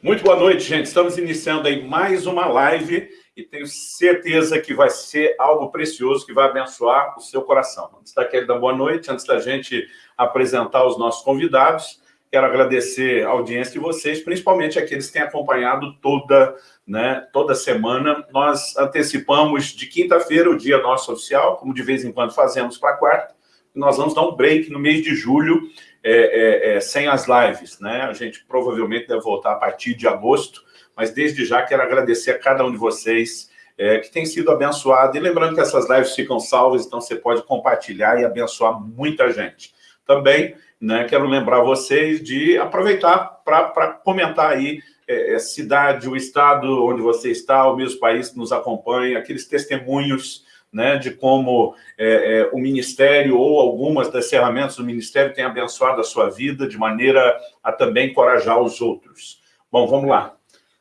Muito boa noite, gente. Estamos iniciando aí mais uma live e tenho certeza que vai ser algo precioso que vai abençoar o seu coração. Antes da boa noite, antes da gente apresentar os nossos convidados, quero agradecer a audiência de vocês, principalmente aqueles que têm acompanhado toda, né, toda semana. Nós antecipamos de quinta-feira o dia nosso oficial, como de vez em quando fazemos para quarta. Nós vamos dar um break no mês de julho, é, é, é, sem as lives. Né? A gente provavelmente deve voltar a partir de agosto, mas desde já quero agradecer a cada um de vocês é, que tem sido abençoado. E lembrando que essas lives ficam salvas, então você pode compartilhar e abençoar muita gente. Também né, quero lembrar vocês de aproveitar para comentar aí é, a cidade, o estado onde você está, o mesmo país que nos acompanha, aqueles testemunhos né, de como é, é, o Ministério ou algumas das ferramentas do Ministério têm abençoado a sua vida de maneira a também encorajar os outros. Bom, vamos lá.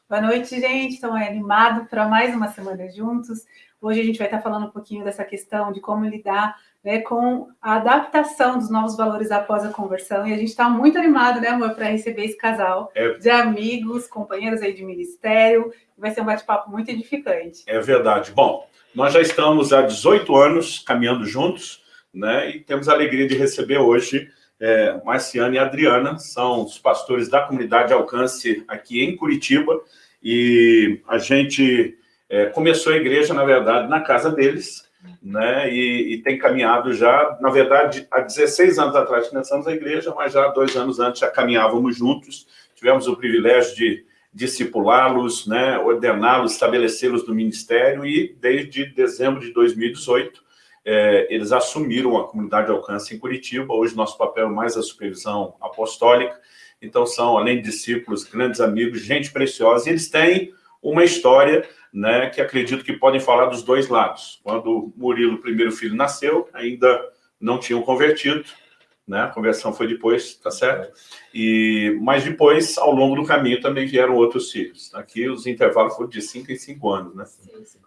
Boa noite, gente. Estamos animados para mais uma semana juntos. Hoje a gente vai estar falando um pouquinho dessa questão de como lidar né, com a adaptação dos novos valores após a conversão. E a gente está muito animado, né, amor, para receber esse casal é... de amigos, companheiros aí de ministério. Vai ser um bate-papo muito edificante. É verdade. Bom, nós já estamos há 18 anos caminhando juntos, né? E temos a alegria de receber hoje é, Marciana e Adriana, são os pastores da comunidade Alcance aqui em Curitiba, e a gente é, começou a igreja, na verdade, na casa deles, né? E, e, tem caminhado já, na verdade, há 16 anos atrás começamos a igreja, mas já dois anos antes já caminhávamos juntos, tivemos o privilégio de discipulá-los, né, ordená-los, estabelecê-los no ministério e desde dezembro de 2018 é, eles assumiram a comunidade de alcance em Curitiba. Hoje nosso papel é mais a supervisão apostólica. Então são, além de discípulos, grandes amigos, gente preciosa. E eles têm uma história né, que acredito que podem falar dos dois lados. Quando Murilo, primeiro filho, nasceu, ainda não tinham convertido, né? A conversão foi depois, tá certo? E, mas depois, ao longo do caminho, também vieram outros filhos. Aqui os intervalos foram de 5 em 5 anos, né?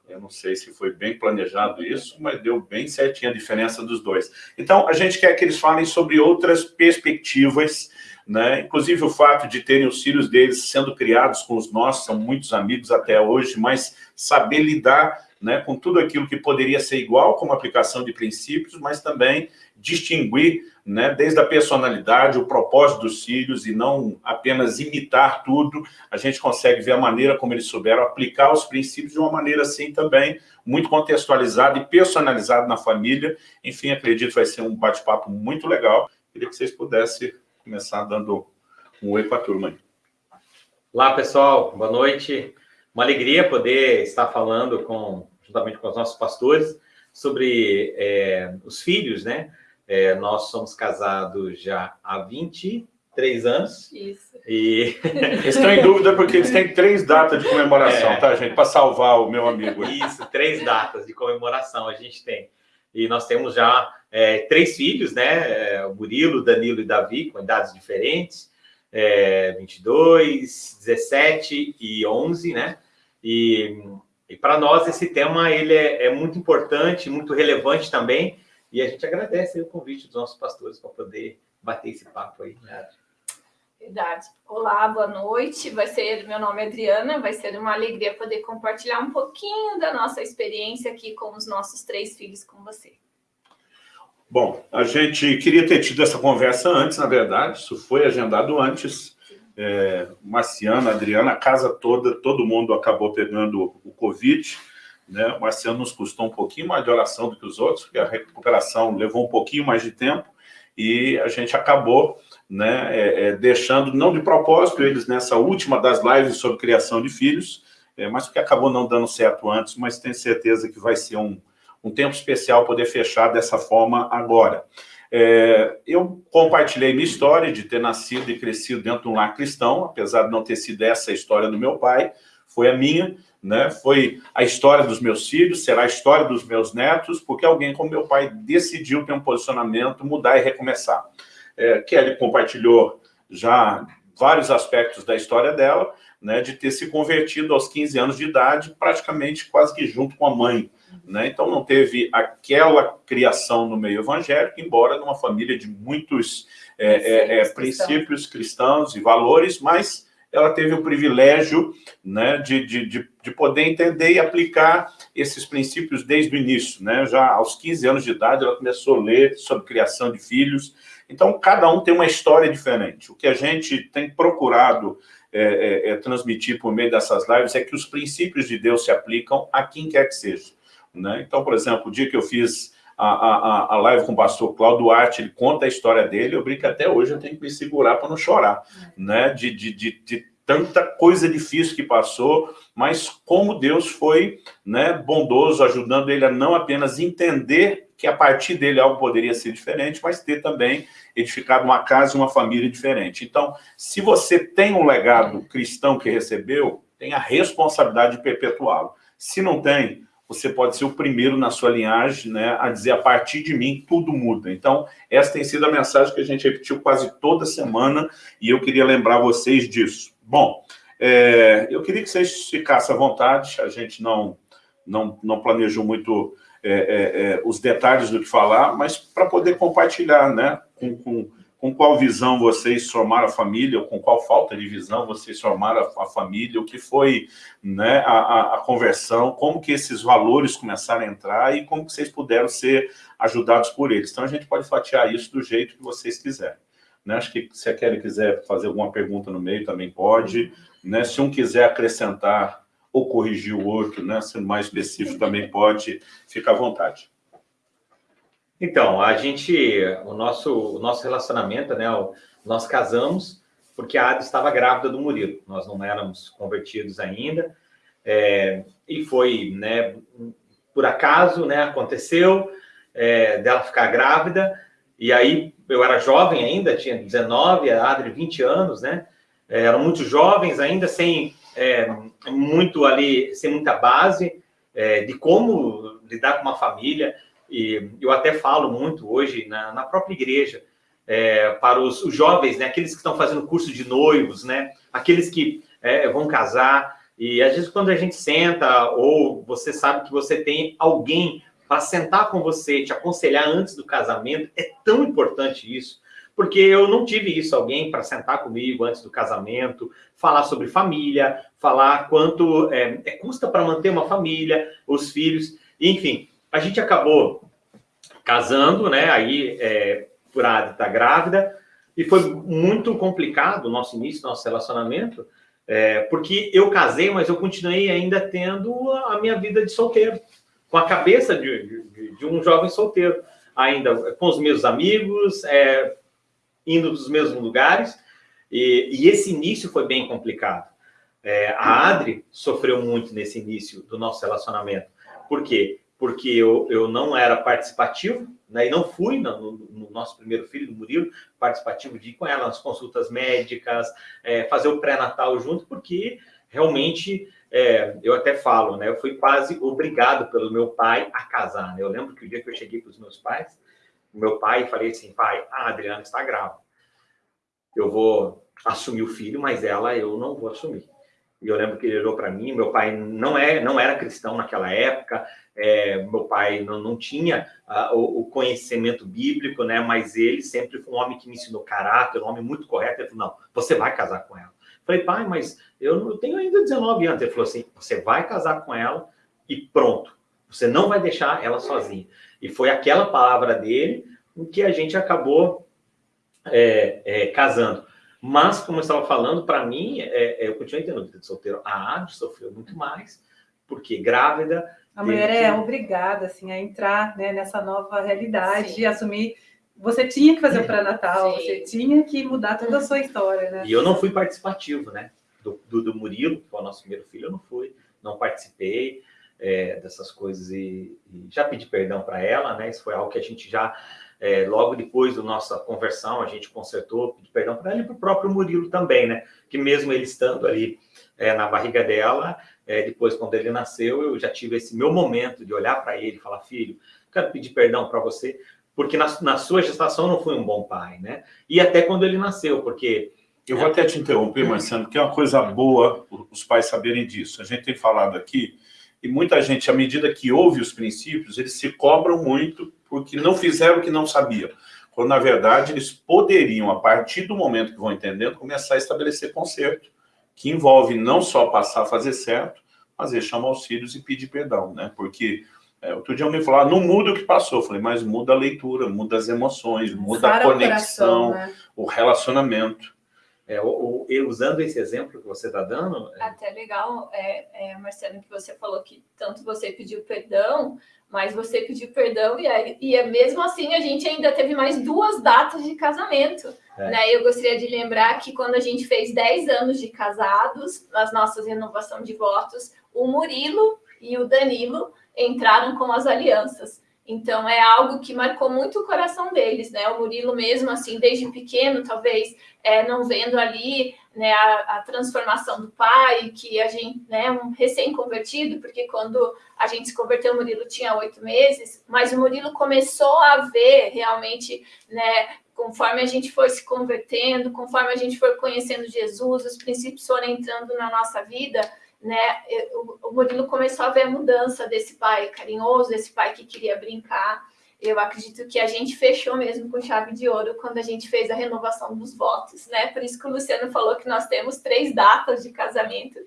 Eu não sei se foi bem planejado isso, mas deu bem certinho a diferença dos dois. Então, a gente quer que eles falem sobre outras perspectivas, né? Inclusive o fato de terem os filhos deles sendo criados com os nossos, são muitos amigos até hoje, mas saber lidar né, com tudo aquilo que poderia ser igual como aplicação de princípios, mas também distinguir né, desde a personalidade, o propósito dos filhos e não apenas imitar tudo, a gente consegue ver a maneira como eles souberam aplicar os princípios de uma maneira assim também muito contextualizada e personalizada na família. Enfim, acredito que vai ser um bate-papo muito legal. Queria que vocês pudessem começar dando um oi para a turma. Olá, pessoal. Boa noite. Uma alegria poder estar falando com, juntamente com os nossos pastores sobre é, os filhos, né? É, nós somos casados já há 23 anos. Isso. E... Eles estão em dúvida porque eles têm três datas de comemoração, é. tá, gente? Para salvar o meu amigo. Isso, três datas de comemoração a gente tem. E nós temos já é, três filhos, né? É, o Murilo, Danilo e Davi, com idades diferentes é, 22, 17 e 11, né? E, e para nós esse tema ele é, é, muito importante, muito relevante também, e a gente agradece o convite dos nossos pastores para poder bater esse papo aí. Verdade. Olá, boa noite. Vai ser, meu nome é Adriana, vai ser uma alegria poder compartilhar um pouquinho da nossa experiência aqui com os nossos três filhos com você. Bom, a gente queria ter tido essa conversa antes, na verdade, isso foi agendado antes. É, Marciano, Adriana, a casa toda, todo mundo acabou pegando o Covid. Né? O Marciano nos custou um pouquinho mais de oração do que os outros, porque a recuperação levou um pouquinho mais de tempo e a gente acabou né, é, é, deixando, não de propósito, eles nessa última das lives sobre criação de filhos, é, mas porque acabou não dando certo antes, mas tenho certeza que vai ser um, um tempo especial poder fechar dessa forma agora. É, eu compartilhei minha história de ter nascido e crescido dentro de um lar cristão, apesar de não ter sido essa a história do meu pai, foi a minha, né? foi a história dos meus filhos, será a história dos meus netos, porque alguém como meu pai decidiu ter um posicionamento, mudar e recomeçar. É, Kelly compartilhou já vários aspectos da história dela, né, de ter se convertido aos 15 anos de idade, praticamente quase que junto com a mãe. Né? Então, não teve aquela criação no meio evangélico, embora numa família de muitos é, é, é, princípios cristãos e valores, mas ela teve o privilégio né, de, de, de, de, poder entender e aplicar esses princípios desde o início. Né? Já aos 15 anos de idade, ela começou a ler sobre criação de filhos. Então, cada um tem uma história diferente. O que a gente tem procurado é, é, é, transmitir por meio dessas lives é que os princípios de Deus se aplicam a quem quer que seja. Né? Então, por exemplo, o dia que eu fiz a, a, a live com o pastor Cláudio Duarte, ele conta a história dele, eu brinco até hoje, eu tenho que me segurar para não chorar, né? de, de, de, de tanta coisa difícil que passou, mas como Deus foi né, bondoso, ajudando ele a não apenas entender que a partir dele algo poderia ser diferente, mas ter também edificado uma casa e uma família diferente. Então, se você tem um legado cristão que recebeu, tem a responsabilidade de perpetuá-lo. Se não tem, você pode ser o primeiro na sua linhagem né, a dizer, a partir de mim, tudo muda. Então, essa tem sido a mensagem que a gente repetiu quase toda semana, e eu queria lembrar vocês disso. Bom, é, eu queria que vocês ficassem à vontade, a gente não, não, não planejou muito é, é, é os detalhes do que falar, mas para poder compartilhar, né, com, com com qual visão vocês formaram a família, ou com qual falta de visão vocês formaram a, família, o que foi né, a, a, a, conversão, como que esses valores começaram a entrar e como que vocês puderam ser ajudados por eles. Então, a gente pode fatiar isso do jeito que vocês quiserem. Né? Acho que se a Kelly quiser fazer alguma pergunta no meio, também pode. Né? Se um quiser acrescentar ou corrigir o outro, né? sendo mais específico, também pode, fica à vontade. Então, a gente, o nosso, o nosso relacionamento, né, nós casamos porque a Ada estava grávida do Murilo. Nós não éramos convertidos ainda. É, e foi, né, por acaso, né, aconteceu é, dela ficar grávida. E aí, eu era jovem ainda, tinha 19, a Adri 20 anos, né? É, eram muito jovens ainda, sem é, muito ali, sem muita base é, de como lidar com uma família. E eu até falo muito hoje na, na própria igreja, é, para os, os, jovens, né, aqueles que estão fazendo curso de noivos, né, aqueles que é, vão casar, e às vezes quando a gente senta, ou você sabe que você tem alguém para sentar com você, te aconselhar antes do casamento, é tão importante isso, porque eu não tive isso, alguém para sentar comigo antes do casamento, falar sobre família, falar quanto é, é custa para manter uma família, os filhos, enfim, a gente acabou casando, né? Aí, é, por a tá grávida, e foi muito complicado o nosso início, nosso relacionamento, é, porque eu casei, mas eu continuei ainda tendo a minha vida de solteiro, com a cabeça de, de, de um jovem solteiro, ainda com os meus amigos, é, indo dos mesmos lugares, e, e, esse início foi bem complicado. É, a Adri sofreu muito nesse início do nosso relacionamento. Por quê? Porque eu, eu não era participativo, né, e não fui no, no, nosso primeiro filho, do Murilo, participativo de ir com ela nas consultas médicas, é, fazer o pré-natal junto, porque realmente, é, eu até falo, né, eu fui quase obrigado pelo meu pai a casar. Né? Eu lembro que o dia que eu cheguei para os meus pais, meu pai, falei assim, pai, a Adriana está grávida. Eu vou assumir o filho, mas ela eu não vou assumir. E eu lembro que ele olhou para mim, meu pai não, é, não era cristão naquela época, é, meu pai não, não tinha uh, o, o, conhecimento bíblico, né? Mas ele sempre foi um homem que me ensinou caráter, um homem muito correto. Ele falou, não, você vai casar com ela. Eu falei, pai, mas eu, não, eu tenho ainda 19 anos. Ele falou assim, você vai casar com ela e pronto. Você não vai deixar ela sozinha. E foi aquela palavra dele que a gente acabou é, é, casando. Mas, como eu estava falando, para mim, é, é, eu continuei tendo vida de solteiro. A Adi sofreu muito mais, porque grávida, a mulher é obrigada, assim, a entrar né, nessa nova realidade Sim. e assumir... Você tinha que fazer o pré-natal, você tinha que mudar toda a sua história, né? E eu não fui participativo, né? Do, do, do Murilo, que foi o nosso primeiro filho, eu não fui, não participei é, dessas coisas e, e já pedi perdão para ela, né? Isso foi algo que a gente já, é, logo depois da nossa conversão, a gente consertou, pedi perdão para ela e para o próprio Murilo também, né? Que mesmo ele estando ali é, na barriga dela, é, depois, quando ele nasceu, eu já tive esse meu momento de olhar para ele e falar, filho, quero pedir perdão para você, porque na, na, sua gestação não fui um bom pai, né? E até quando ele nasceu, porque... Eu vou até te interromper, Marcelo, porque é uma coisa boa os pais saberem disso. A gente tem falado aqui, e muita gente, à medida que ouve os princípios, eles se cobram muito porque não fizeram o que não sabiam. Quando, na verdade, eles poderiam, a partir do momento que vão entendendo, começar a estabelecer conserto que envolve não só passar a fazer certo, mas chamar os filhos e pedir perdão, né? Porque é, outro dia alguém falou, ah, não muda o que passou. Eu falei, mas muda a leitura, muda as emoções, muda a conexão, o, coração, né? o relacionamento. É, usando esse exemplo que você está dando... É... Até legal, é, é, Marcelo, que você falou que tanto você pediu perdão, mas você pediu perdão e, aí, e é mesmo assim a gente ainda teve mais duas datas de casamento. É. Né? Eu gostaria de lembrar que quando a gente fez 10 anos de casados, nas nossas renovação de votos, o Murilo e o Danilo entraram com as alianças. Então, é algo que marcou muito o coração deles, né? O Murilo mesmo, assim, desde pequeno, talvez é, não vendo ali né, a, a, transformação do pai, que a gente, né, um recém-convertido, porque quando a gente se converteu, o Murilo tinha oito meses, mas o Murilo começou a ver realmente, né, conforme a gente foi se convertendo, conforme a gente foi conhecendo Jesus, os princípios foram entrando na nossa vida, né, o Murilo começou a ver a mudança desse pai carinhoso, desse pai que queria brincar. Eu acredito que a gente fechou mesmo com chave de ouro quando a gente fez a renovação dos votos, né? Por isso que o Luciano falou que nós temos três datas de casamento,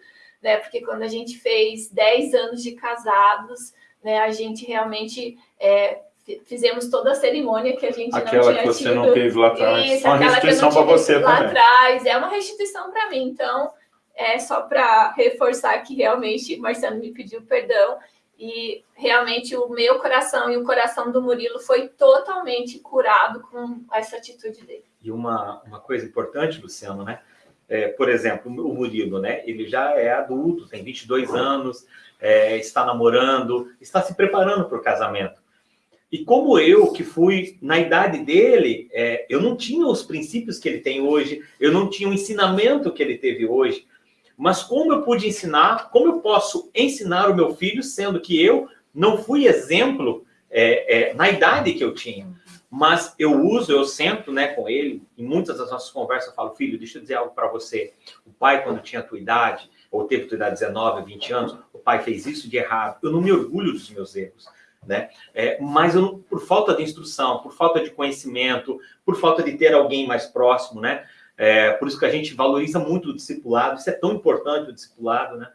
né? Porque quando a gente fez 10 anos de casados, né, a gente realmente é, fizemos toda a cerimônia que a gente aquela não tinha que você tido. não teve lá atrás. Isso, uma restituição para você lá também. atrás, é uma restituição para mim. Então, é só para reforçar que realmente Marcelo me pediu perdão e realmente o meu coração e o coração do Murilo foi totalmente curado com essa atitude dele. E uma, uma coisa importante, Luciano, né? É, por exemplo, o Murilo, né? Ele já é adulto, tem 22 anos, é, está namorando, está se preparando para o casamento. E como eu, que fui na idade dele, é, eu não tinha os princípios que ele tem hoje, eu não tinha o ensinamento que ele teve hoje, mas como eu pude ensinar, como eu posso ensinar o meu filho, sendo que eu não fui exemplo é, é, na idade que eu tinha. Mas eu uso, eu sento né, com ele, em muitas das nossas conversas eu falo, filho, deixa eu dizer algo para você. O pai, quando tinha a tua idade, ou teve a tua idade 19, 20 anos, o pai fez isso de errado. Eu não me orgulho dos meus erros. Né? É, mas eu, por falta de instrução, por falta de conhecimento, por falta de ter alguém mais próximo, né? É, por isso que a gente valoriza muito o discipulado, isso é tão importante o discipulado, né?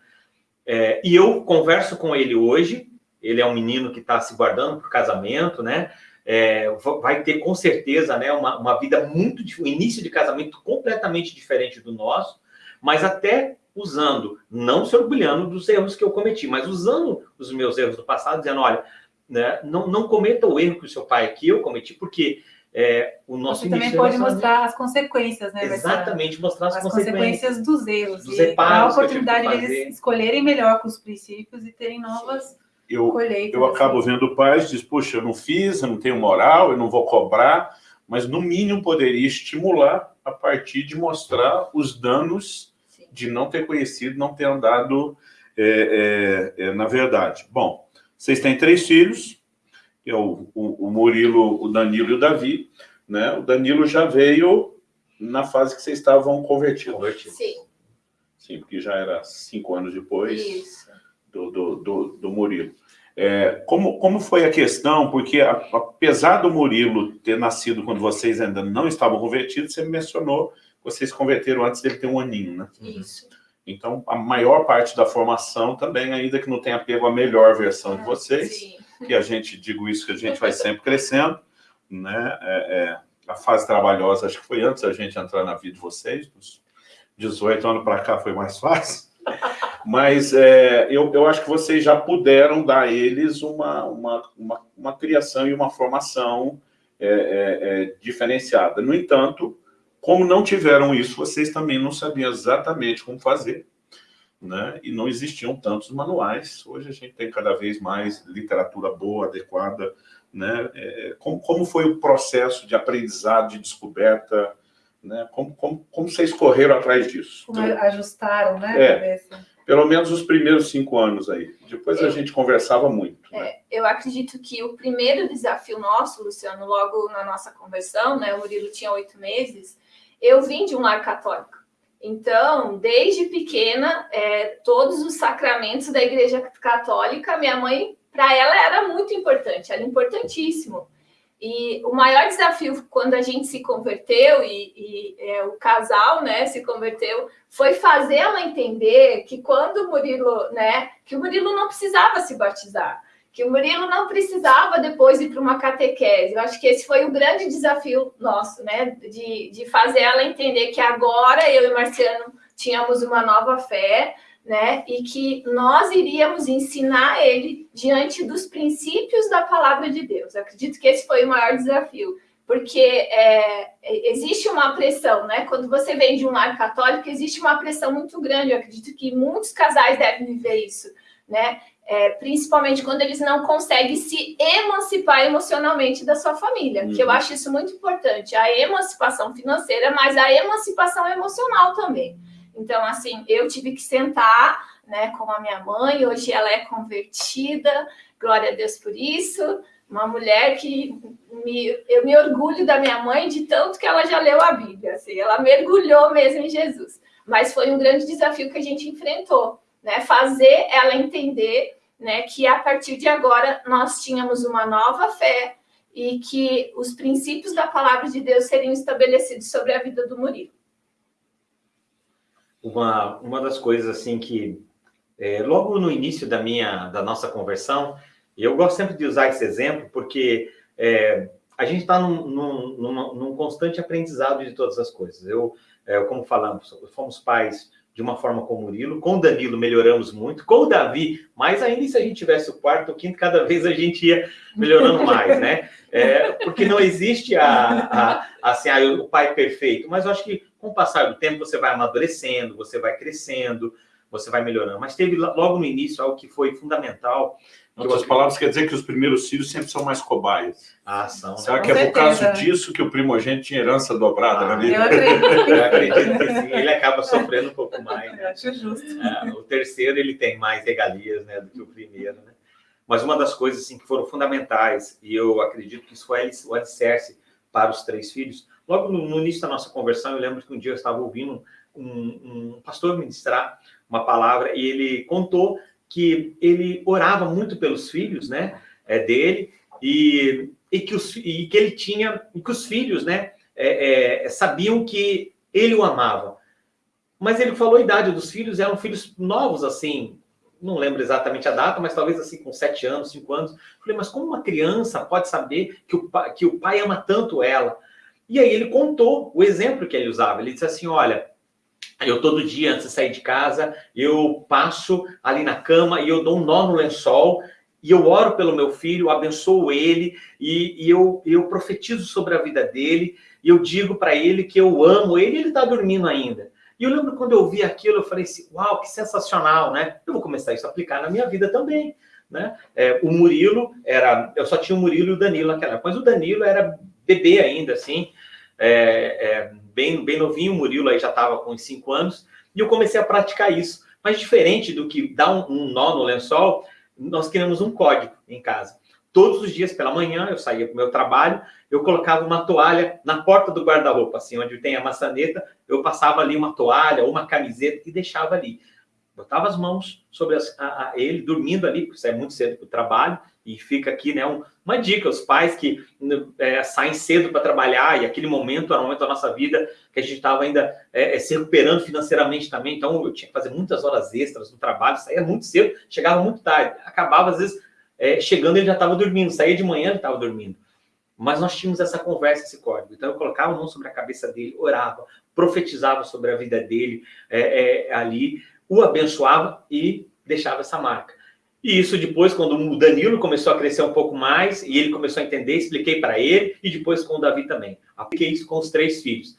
É, e eu converso com ele hoje, ele é um menino que está se guardando para o casamento, né? É, vai ter com certeza né, uma, uma vida muito, um início de casamento completamente diferente do nosso, mas até usando, não se orgulhando dos erros que eu cometi, mas usando os meus erros do passado, dizendo, olha, né, não, não cometa o erro que o seu pai aqui eu cometi, porque é, o nosso Você também pode mostrar as consequências, né? Exatamente, mostrar as, as consequências. consequências dos erros. Dos e a oportunidade deles escolherem melhor com os princípios e terem novas eu, colheitas. Eu acabo assim. vendo pais diz, puxa, eu não fiz, eu não tenho moral, eu não vou cobrar, mas no mínimo poderia estimular a partir de mostrar os danos Sim. de não ter conhecido, não ter andado é, é, é, na verdade. Bom, vocês têm três filhos, que é o, o, o Murilo, o Danilo e o Davi, né? O Danilo já veio na fase que vocês estavam convertidos. Sim. Sim, porque já era cinco anos depois do, do, do, do, Murilo. É, como, como foi a questão? Porque a, apesar do Murilo ter nascido quando vocês ainda não estavam convertidos, você mencionou que vocês converteram antes dele ter um aninho, né? Isso. Então, a maior parte da formação também, ainda que não tenha pego a melhor versão de ah, vocês, sim que a gente, digo isso, que a gente vai sempre crescendo, né? É, é, a fase trabalhosa, acho que foi antes da gente entrar na vida de vocês, dos 18 anos para cá foi mais fácil, mas é, eu, eu acho que vocês já puderam dar a eles uma, uma, uma, uma criação e uma formação é, é, é, diferenciada. No entanto, como não tiveram isso, vocês também não sabiam exatamente como fazer, né? e não existiam tantos manuais. Hoje a gente tem cada vez mais literatura boa, adequada. Né? É, como, como foi o processo de aprendizado, de descoberta? Né? Como, como, como vocês correram atrás disso? Como ajustaram, né? É, pelo menos os primeiros cinco anos aí. Depois eu, a gente conversava muito. Né? É, eu acredito que o primeiro desafio nosso, Luciano, logo na nossa conversão, né, o Murilo tinha oito meses, eu vim de um lar católico. Então, desde pequena, é, todos os sacramentos da Igreja Católica, minha mãe, para ela era muito importante, era importantíssimo. E o maior desafio quando a gente se converteu e, e é, o casal, né, se converteu, foi fazer ela entender que quando o Murilo, né, que o Murilo não precisava se batizar, que o Murilo não precisava depois ir para uma catequese. Eu acho que esse foi o grande desafio nosso, né, de, de fazer ela entender que agora eu e Marciano tínhamos uma nova fé, né? E que nós iríamos ensinar ele diante dos princípios da palavra de Deus. Eu acredito que esse foi o maior desafio, porque é, existe uma pressão, né? Quando você vem de um lar católico, existe uma pressão muito grande. Eu acredito que muitos casais devem viver isso, né? É, principalmente quando eles não conseguem se emancipar emocionalmente da sua família, uhum. que eu uhum. acho isso muito importante. A emancipação financeira, mas a emancipação emocional também. Então, assim, eu tive que sentar né, com a minha mãe, hoje ela é convertida, glória a Deus por isso. Uma mulher que me, eu me orgulho da minha mãe de tanto que ela já leu a Bíblia, assim, ela mergulhou mesmo em Jesus. Mas foi um grande desafio que a gente enfrentou, né? Fazer ela entender né, que a partir de agora nós tínhamos uma nova fé e que os princípios da palavra de Deus seriam estabelecidos sobre a vida do Murilo uma, uma das coisas assim que é, logo no início da minha da nossa conversão, eu gosto sempre de usar esse exemplo porque é, a gente está num, num, num, constante aprendizado de todas as coisas. Eu, é, como falamos, fomos pais de uma forma com o Murilo, com o Danilo melhoramos muito, com o Davi, mas ainda se a gente tivesse o quarto, o quinto, cada vez a gente ia melhorando mais, né? É, porque não existe a, a, assim, a, o pai perfeito, mas eu acho que com o passar do tempo, você vai amadurecendo, você vai crescendo, você vai melhorando. Mas teve logo no início algo que foi fundamental. Em outras palavras, quer dizer que os primeiros filhos sempre são mais cobaias. Ah, são. Né? Será que é por causa disso que o primogênito tinha herança dobrada ah, na vida? Eu acredito. eu acredito que sim. Ele acaba sofrendo um pouco mais. Né? Eu acho justo. É, o terceiro, ele tem mais regalias né, do que o primeiro, né? Mas uma das coisas assim, que foram fundamentais, e eu acredito que isso foi o alicerce para os três filhos, Logo no, no, início da nossa conversão, eu lembro que um dia eu estava ouvindo um, um pastor ministrar uma palavra e ele contou que ele orava muito pelos filhos, né, é, dele e, e, que os, e que ele tinha, e que os filhos, né, é, é, sabiam que ele o amava. Mas ele falou a idade dos filhos, eram filhos novos, assim, não lembro exatamente a data, mas talvez assim com sete anos, cinco anos. Falei, mas como uma criança pode saber que o, pai, que o pai ama tanto ela? E aí ele contou o exemplo que ele usava. Ele disse assim, olha, eu todo dia antes de sair de casa, eu passo ali na cama e eu dou um nó no lençol e eu oro pelo meu filho, abençoo ele e, e eu, eu profetizo sobre a vida dele e eu digo para ele que eu amo ele ele está dormindo ainda. E eu lembro quando eu vi aquilo, eu falei assim, uau, que sensacional, né? Eu vou começar isso a aplicar na minha vida também, né? É, o Murilo era, eu só tinha o Murilo e o Danilo naquela época, mas o Danilo era bebê ainda, assim, é, é, bem, bem novinho, o Murilo aí já estava com uns 5 anos, e eu comecei a praticar isso. Mas diferente do que dar um, um nó no lençol, nós criamos um código em casa. Todos os dias pela manhã eu saía para o meu trabalho, eu colocava uma toalha na porta do guarda-roupa, assim, onde tem a maçaneta, eu passava ali uma toalha ou uma camiseta e deixava ali. Botava as mãos sobre as, a, a, ele, dormindo ali, porque sai muito cedo para o trabalho, e fica aqui, né, um, uma dica, os pais que é, saem cedo para trabalhar, e aquele momento era um momento da nossa vida que a gente estava ainda é, é, se recuperando financeiramente também, então eu tinha que fazer muitas horas extras no trabalho, saía muito cedo, chegava muito tarde, acabava às vezes é, chegando ele já estava dormindo, saía de manhã ele estava dormindo. Mas nós tínhamos essa conversa, esse código. Então eu colocava a mão sobre a cabeça dele, orava, profetizava sobre a vida dele é, é, ali, o abençoava e deixava essa marca. E isso depois, quando o Danilo começou a crescer um pouco mais, e ele começou a entender, expliquei para ele, e depois com o Davi também. Apliquei isso com os três filhos.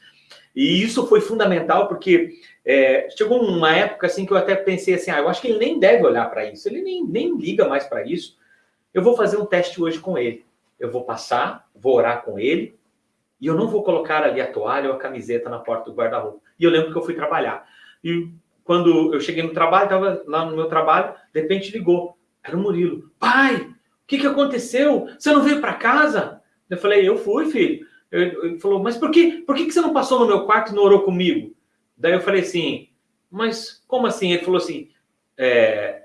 E isso foi fundamental, porque é, chegou uma época assim que eu até pensei assim, ah, eu acho que ele nem deve olhar para isso, ele nem, nem liga mais para isso. Eu vou fazer um teste hoje com ele. Eu vou passar, vou orar com ele, e eu não vou colocar ali a toalha ou a camiseta na porta do guarda-roupa. E eu lembro que eu fui trabalhar. E quando eu cheguei no trabalho, estava lá no meu trabalho, de repente ligou. Era o Murilo. Pai, o que, que aconteceu? Você não veio para casa? Eu falei, eu fui, filho. Ele falou, mas por que, por que, que você não passou no meu quarto e não orou comigo? Daí eu falei assim, mas como assim? Ele falou assim, é,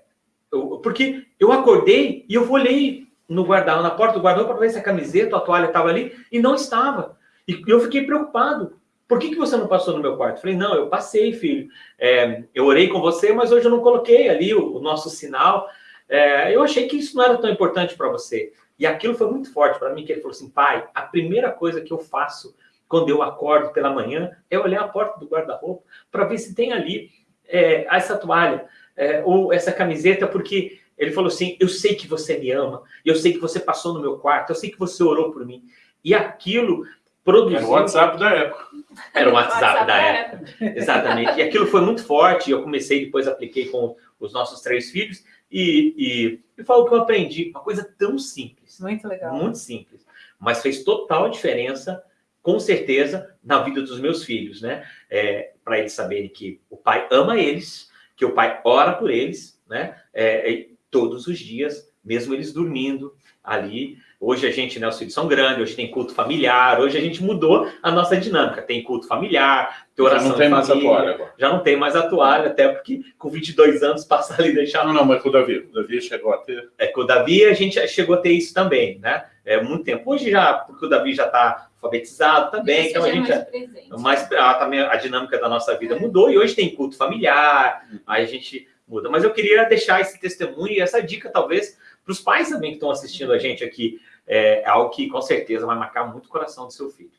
eu, porque eu acordei e eu olhei no guarda na porta do guarda-roupa para ver se a camiseta, a toalha estava ali, e não estava. E eu fiquei preocupado. Por que, que você não passou no meu quarto? falei, não, eu passei, filho. É, eu orei com você, mas hoje eu não coloquei ali o, o nosso sinal. É, eu achei que isso não era tão importante para você. E aquilo foi muito forte para mim, que ele falou assim, pai, a primeira coisa que eu faço quando eu acordo pela manhã é olhar a porta do guarda-roupa para ver se tem ali é, essa toalha é, ou essa camiseta, porque ele falou assim, eu sei que você me ama, eu sei que você passou no meu quarto, eu sei que você orou por mim. E aquilo produziu... Era o WhatsApp da época. Era o WhatsApp, WhatsApp da época. época. Exatamente. E aquilo foi muito forte, eu comecei, depois apliquei com os nossos três filhos, e, e, e falo que eu aprendi, uma coisa tão simples. Muito legal. Muito simples. Mas fez total diferença, com certeza, na vida dos meus filhos, né? É, Para eles saberem que o pai ama eles, que o pai ora por eles, né? É, todos os dias, mesmo eles dormindo ali. Hoje a gente, né, os filhos são grandes, hoje tem culto familiar, hoje a gente mudou a nossa dinâmica. Tem culto familiar, tem oração Já não tem mais a toalha agora. Já não tem mais a toalha, até porque com 22 anos passar ali e deixar... Não, não, mas com o Davi, o Davi chegou a ter... É, com o Davi a gente chegou a ter isso também, né? É muito tempo. Hoje já, porque o Davi já está alfabetizado também, então a gente... É mais, mais a, também a dinâmica da nossa vida é. mudou e hoje tem culto familiar, aí a gente muda. Mas eu queria deixar esse testemunho e essa dica, talvez, para os pais também que estão assistindo a gente aqui. É, é algo que, com certeza, vai marcar muito o coração do seu filho.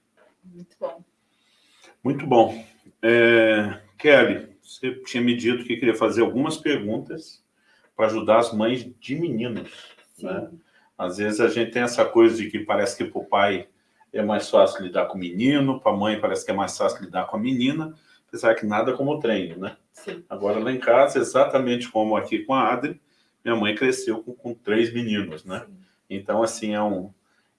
Muito bom. Muito bom. É, Kelly, você tinha me dito que queria fazer algumas perguntas para ajudar as mães de meninos. Né? Às vezes a gente tem essa coisa de que parece que para o pai é mais fácil lidar com o menino, para a mãe parece que é mais fácil lidar com a menina, apesar que nada como treino, né? Sim. Agora, lá em casa, exatamente como aqui com a Adri, minha mãe cresceu com, com três meninos, né? Sim. Então, assim, é um,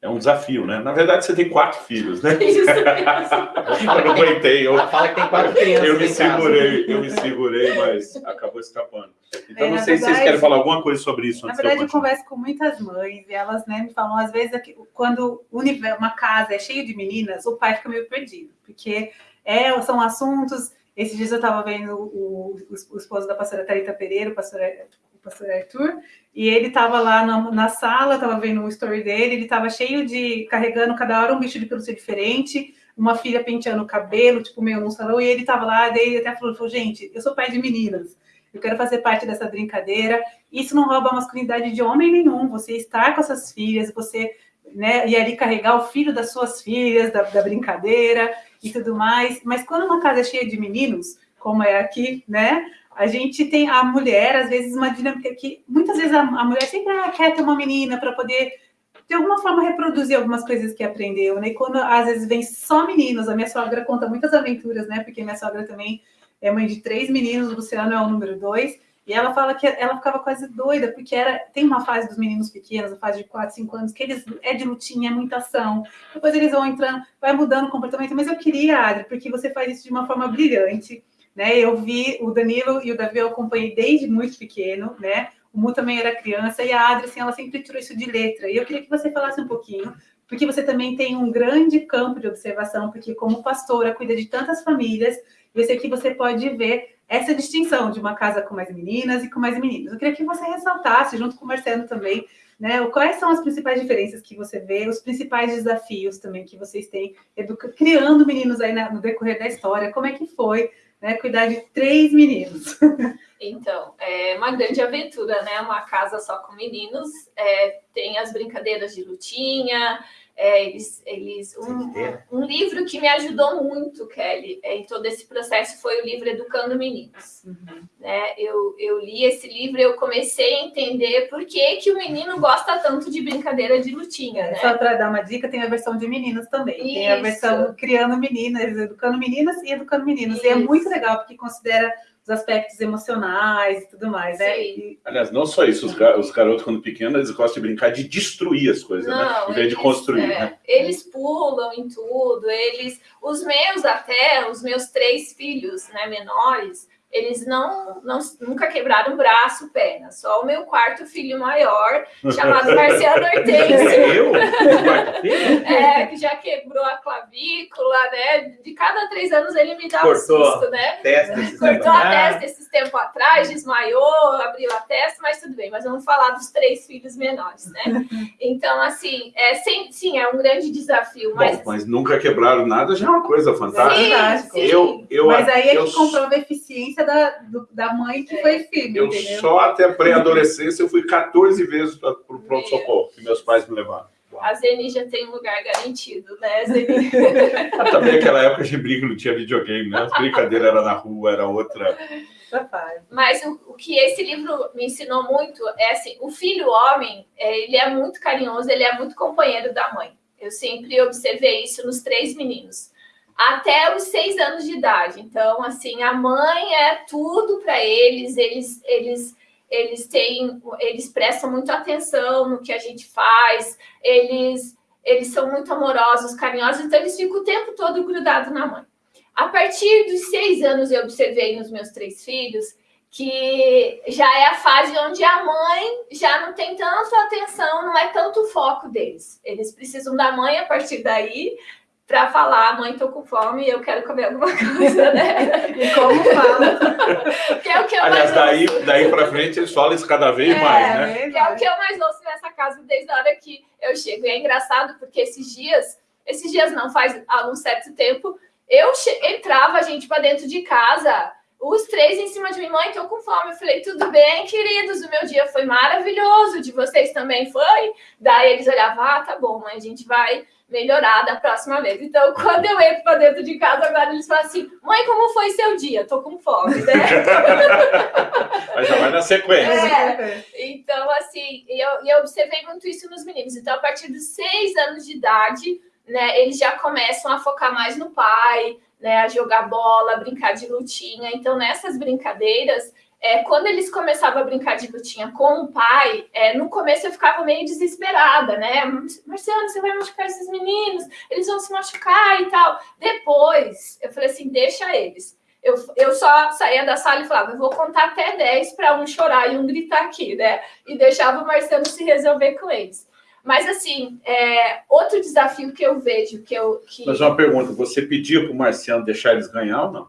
é um desafio, né? Na verdade, você tem quatro filhos, né? Isso mesmo. eu não aguentei. Eu, fala que tem quatro crianças Eu me segurei, eu me segurei, mas acabou escapando. Então, é, não sei verdade, se vocês querem falar alguma coisa sobre isso. Na verdade, eu converso com muitas mães e elas né, me falam, às vezes, quando uma casa é cheia de meninas, o pai fica meio perdido, porque é, são assuntos esses dias eu estava vendo o, o, o, esposo da pastora Thalita Pereira, o pastor, Arthur, e ele estava lá na, na sala, estava vendo o story dele, ele estava cheio de, carregando cada hora um bicho de pelúcia diferente, uma filha penteando o cabelo, tipo, meio num salão, e ele estava lá, daí ele até falou, falou, gente, eu sou pai de meninas, eu quero fazer parte dessa brincadeira, isso não rouba a masculinidade de homem nenhum, você estar com essas filhas, você né, e ali carregar o filho das suas filhas, da, da brincadeira, e tudo mais. Mas quando uma casa é cheia de meninos, como é aqui, né? A gente tem a mulher, às vezes, uma dinâmica que muitas vezes a, a mulher sempre ah, quer ter uma menina para poder, de alguma forma, reproduzir algumas coisas que aprendeu, né? E quando às vezes vem só meninos, a minha sogra conta muitas aventuras, né? Porque minha sogra também é mãe de três meninos, o Luciano é o número dois. E ela fala que ela ficava quase doida, porque era, tem uma fase dos meninos pequenos, a fase de 4, 5 anos, que eles é de lutinha, é muita ação. Depois eles vão entrando, vai mudando o comportamento. Mas eu queria, Adri, porque você faz isso de uma forma brilhante. Né? Eu vi o Danilo e o Davi, eu acompanhei desde muito pequeno, né? O Mu também era criança, e a Adri, assim, ela sempre tirou isso de letra. E eu queria que você falasse um pouquinho, porque você também tem um grande campo de observação, porque como pastora, cuida de tantas famílias, eu sei que você pode ver essa distinção de uma casa com mais meninas e com mais meninos. Eu queria que você ressaltasse, junto com o Marcelo também, né, quais são as principais diferenças que você vê, os principais desafios também que vocês têm educa criando meninos aí na, no decorrer da história, como é que foi né, cuidar de três meninos? Então, é uma grande aventura, né? Uma casa só com meninos, é, tem as brincadeiras de lutinha, é, eles, eles um, um, livro que me ajudou muito, Kelly, é, em todo esse processo foi o livro Educando Meninos. Uhum. Né? Eu, eu li esse livro e eu comecei a entender por que, que o menino gosta tanto de brincadeira de lutinha. Né? Só para dar uma dica, tem a versão de meninos também. Isso. Tem a versão criando meninas, educando meninas e educando meninos. Isso. E é muito legal, porque considera os aspectos emocionais e tudo mais, né? E... Aliás, não só isso, os, gar os, garotos, quando pequenos, eles gostam de brincar de destruir as coisas, né? não, né? Em vez de construir, é, né? Eles pulam em tudo, eles... Os meus até, os meus três filhos, né, menores, eles não, não nunca quebraram braço, perna. Só o meu quarto filho maior, chamado Marciano Hortense. Eu? é, que já quebrou a clavícula, né? De cada três anos ele me dá Cortou um susto, né? Testa Cortou a testa esses tempos atrás, desmaiou, abriu a testa, mas tudo bem. Mas vamos falar dos três filhos menores, né? Então, assim, é, sim, sim é um grande desafio. Mas, Bom, mas nunca quebraram nada, já é uma coisa fantástica. Sim, sim. Eu, eu, mas aí é que comprova a eficiência da, do, da mãe que foi filho, Eu entendeu? só até pré-adolescência eu fui 14 vezes para o pronto-socorro, que meus pais me levaram. A Zeni já tem um lugar garantido, né, Zeni? Também naquela época de brinco não tinha videogame, né? As brincadeiras eram na rua, era outra... Mas o, o, que esse livro me ensinou muito é assim, o filho homem, é, ele é muito carinhoso, ele é muito companheiro da mãe. Eu sempre observei isso nos três meninos. Até os seis anos de idade. Então, assim, a mãe é tudo para eles, eles, eles eles têm, eles prestam muito atenção no que a gente faz, eles, eles são muito amorosos, carinhosos, então eles ficam o tempo todo grudados na mãe. A partir dos seis anos, eu observei nos meus três filhos que já é a fase onde a mãe já não tem tanta atenção, não é tanto o foco deles. Eles precisam da mãe a partir daí para falar, mãe, tô com fome e eu quero comer alguma coisa, né? e como fala. que é o que eu Aliás, daí, daí para frente eles falam isso cada vez é, mais, né? Que é o que eu mais ouço nessa casa desde a hora que eu chego. E é engraçado porque esses dias, esses dias não, faz algum certo tempo, eu entrava, gente, para dentro de casa, os três em cima de mim, mãe, tô com fome. Eu falei, tudo bem, queridos, o meu dia foi maravilhoso, de vocês também foi? Daí eles olhavam, ah, tá bom, mãe, a gente vai melhorar da próxima vez. Então, quando eu entro para dentro de casa, agora eles falam assim, mãe, como foi seu dia? Tô com fome, né? Mas já vai na sequência. É, então, assim, eu, eu observei muito isso nos meninos. Então, a partir dos seis anos de idade, né, eles já começam a focar mais no pai, né, a jogar bola, a brincar de lutinha. Então, nessas brincadeiras, é, quando eles começavam a brincar de lutinha com o pai, é, no começo eu ficava meio desesperada, né? Marciano, você vai machucar esses meninos, eles vão se machucar e tal. Depois, eu falei assim, deixa eles. Eu, eu só saía da sala e falava, eu vou contar até 10 para um chorar e um gritar aqui, né? E deixava o Marciano se resolver com eles. Mas, assim, é, outro desafio que eu vejo que eu... Que... Mas uma pergunta, você pediu para o Marciano deixar eles ganhar ou não?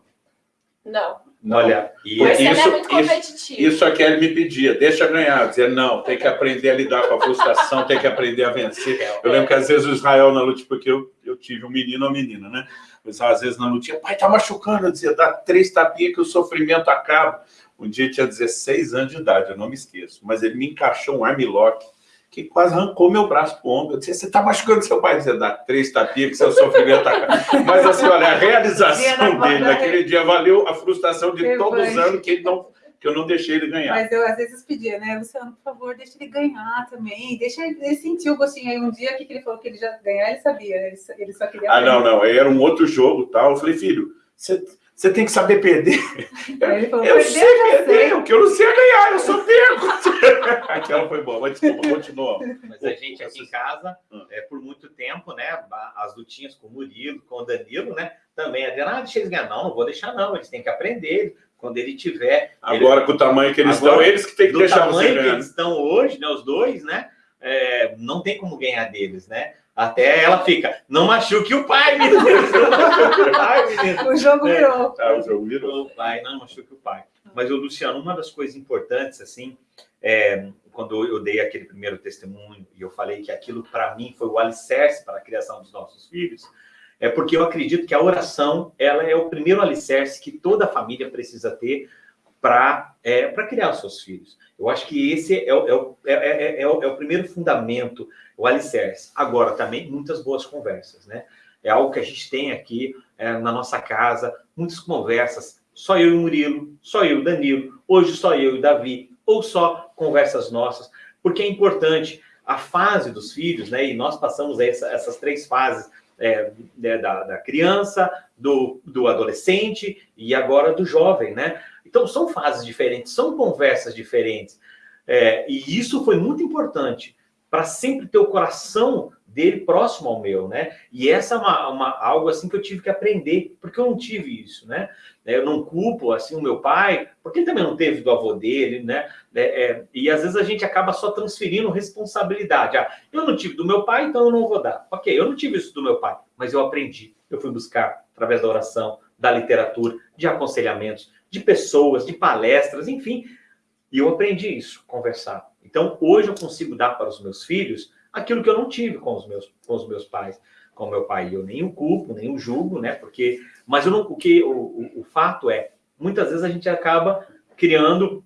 Não. Olha, e Marciano é isso, é muito competitivo. Isso, isso aqui ele me pedia, deixa ganhar. Dizer, não, tem que aprender a lidar com a frustração, tem que aprender a vencer. Eu lembro que às vezes o Israel na luta, porque eu, eu tive um menino ou menina, né? Mas às vezes na luta, pai, tá machucando. Eu dizia, dá três tapinhas que o sofrimento acaba. Um dia tinha 16 anos de idade, eu não me esqueço. Mas ele me encaixou um armlock que quase arrancou meu braço pro ombro. Eu disse, você está machucando seu pai? Dizia, dá três tapinhas que seu sofrimento tá... Mas assim, olha, a realização dele naquele dia valeu a frustração de todos os anos que, ele não, que eu não deixei ele ganhar. Mas eu às vezes pedia, né, Luciano, por favor, deixa ele ganhar também, deixa ele, sentir o gostinho. Aí um dia que ele falou que ele já ganhar, ele sabia, ele, só queria... Ah, não, não, era um outro jogo tal. Eu falei, filho, você você tem que saber perder. Falou, eu sei perder, o que eu não sei é ganhar, eu só perco. Aquela foi boa, mas desculpa, continua. Mas a gente aqui em casa, hum. é, por muito tempo, né, as lutinhas com o Murilo, com o Danilo, né, também, Adriana, ah, deixa eles ganhar. Não, não vou deixar não, eles têm que aprender. Quando ele tiver... Agora, ele... com o tamanho que eles estão, eles que têm que deixar você ganhar. tamanho que eles estão hoje, né, os dois, né, é, não tem como ganhar deles, né? Até ela fica, não machuque o pai, menino. o, pai, menino. o jogo é, virou. É, o jogo virou. O pai, não machuque o pai. Mas, o Luciano, uma das coisas importantes, assim, é, quando eu dei aquele primeiro testemunho e eu falei que aquilo, para mim, foi o alicerce para a criação dos nossos filhos, é porque eu acredito que a oração, ela é o primeiro alicerce que toda família precisa ter para é, criar os seus filhos. Eu acho que esse é o, é, é, é, o, é o primeiro fundamento, o alicerce. Agora, também, muitas boas conversas, né? É algo que a gente tem aqui na nossa casa, muitas conversas, só eu e o Murilo, só eu e o Danilo, hoje só eu e o Davi, ou só conversas nossas, porque é importante a fase dos filhos, né? E nós passamos essa, essas três fases é, né, da, da, criança, do, do adolescente e agora do jovem, né? Então, são fases diferentes, são conversas diferentes. É, e isso foi muito importante para sempre ter o coração dele próximo ao meu, né? E essa é uma, uma, algo assim que eu tive que aprender, porque eu não tive isso, né? Eu não culpo, assim, o meu pai, porque ele também não teve do avô dele, né? É, é, e às vezes a gente acaba só transferindo responsabilidade. Ah, eu não tive do meu pai, então eu não vou dar. Ok, eu não tive isso do meu pai, mas eu aprendi. Eu fui buscar através da oração, da literatura, de aconselhamentos, de pessoas, de palestras, enfim. E eu aprendi isso, conversar. Então, hoje eu consigo dar para os meus filhos aquilo que eu não tive com os meus, com os meus pais, com meu pai. Eu nem o culpo, nem o julgo, né? Porque, mas eu não, o que o, o, o fato é, muitas vezes a gente acaba criando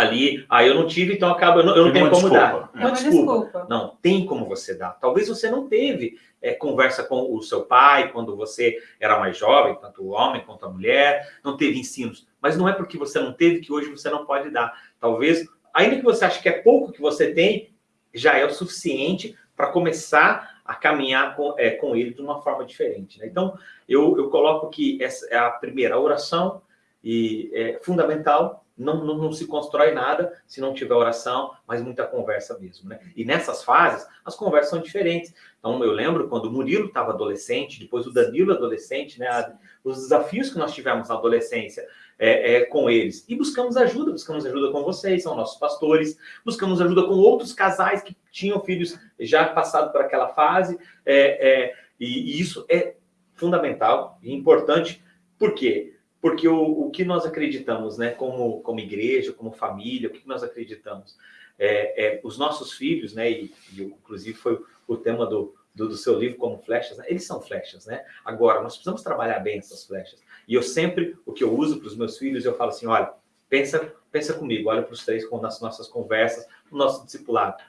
ali, ah, eu não tive, então acaba, eu não, eu não tenho como desculpa. dar. Uma, desculpa. desculpa. Não, tem como você dar. Talvez você não teve é, conversa com o seu pai quando você era mais jovem, tanto o homem quanto a mulher, não teve ensinos. Mas não é porque você não teve que hoje você não pode dar. Talvez, ainda que você ache que é pouco que você tem, já é o suficiente para começar a caminhar com, é, com ele de uma forma diferente. Né? Então, eu, eu coloco que essa é a primeira oração, e é fundamental, não, não, não, se constrói nada se não tiver oração, mas muita conversa mesmo, né? E nessas fases, as conversas são diferentes. Então, eu lembro quando o Murilo estava adolescente, depois o Danilo adolescente, né? Os desafios que nós tivemos na adolescência é, é, com eles. E buscamos ajuda, buscamos ajuda com vocês, são nossos pastores, buscamos ajuda com outros casais que tinham filhos já passado por aquela fase, é, é e, e isso é fundamental e importante, por quê? Porque o, o que nós acreditamos, né, como, como igreja, como família, o que nós acreditamos? É, é, os nossos filhos, né, e, e inclusive foi o tema do, do, do seu livro como flechas, né? eles são flechas, né? Agora, nós precisamos trabalhar bem essas flechas. E eu sempre, o que eu uso para os meus filhos, eu falo assim, olha, pensa, pensa comigo, olha para os três com as nossas conversas, no nosso discipulado.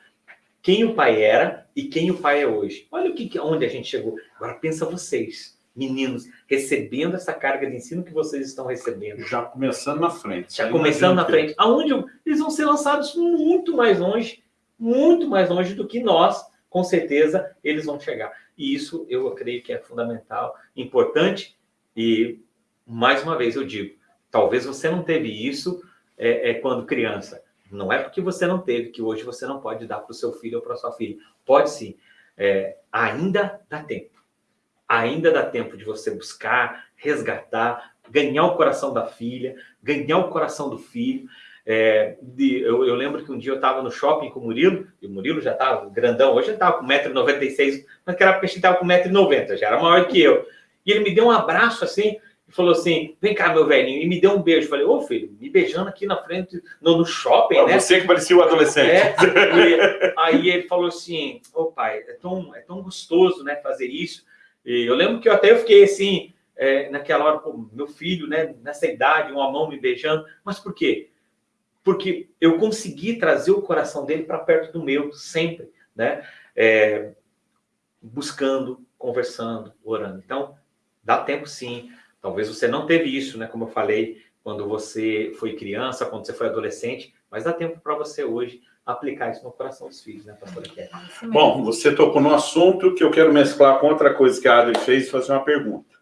Quem o pai era e quem o pai é hoje. Olha o que, onde a gente chegou. Agora pensa vocês meninos recebendo essa carga de ensino que vocês estão recebendo. Já começando na frente. Já começando na frente. Aonde eles vão ser lançados muito mais longe, muito mais longe do que nós, com certeza, eles vão chegar. E isso eu creio que é fundamental, importante e, mais uma vez, eu digo, talvez você não teve isso é, é quando criança. Não é porque você não teve que hoje você não pode dar para o seu filho ou para sua filha. Pode sim. É, ainda dá tempo ainda dá tempo de você buscar, resgatar, ganhar o coração da filha, ganhar o coração do filho. É, de, eu, eu, lembro que um dia eu estava no shopping com o Murilo, e o Murilo já estava grandão, hoje ele estava com 1,96m, mas naquela época ele estava com 1,90m, já era maior que eu. E ele me deu um abraço assim, e falou assim, vem cá, meu velhinho, e me deu um beijo. Falei, ô filho, me beijando aqui na frente, no, no shopping, né? Você que parecia o adolescente. É, e, aí ele falou assim, ô pai, é tão, é tão gostoso, né, fazer isso. E eu lembro que eu até fiquei assim, é, naquela hora, pô, meu filho, né, nessa idade, uma mão me beijando. Mas por quê? Porque eu consegui trazer o coração dele para perto do meu, sempre, né? É, buscando, conversando, orando. Então, dá tempo sim. Talvez você não teve isso, né? Como eu falei, quando você foi criança, quando você foi adolescente, mas dá tempo para você hoje aplicar isso no coração dos filhos, né, pastora Kelly? Bom, você tocou no assunto que eu quero mesclar com outra coisa que a Adri fez e fazer uma pergunta.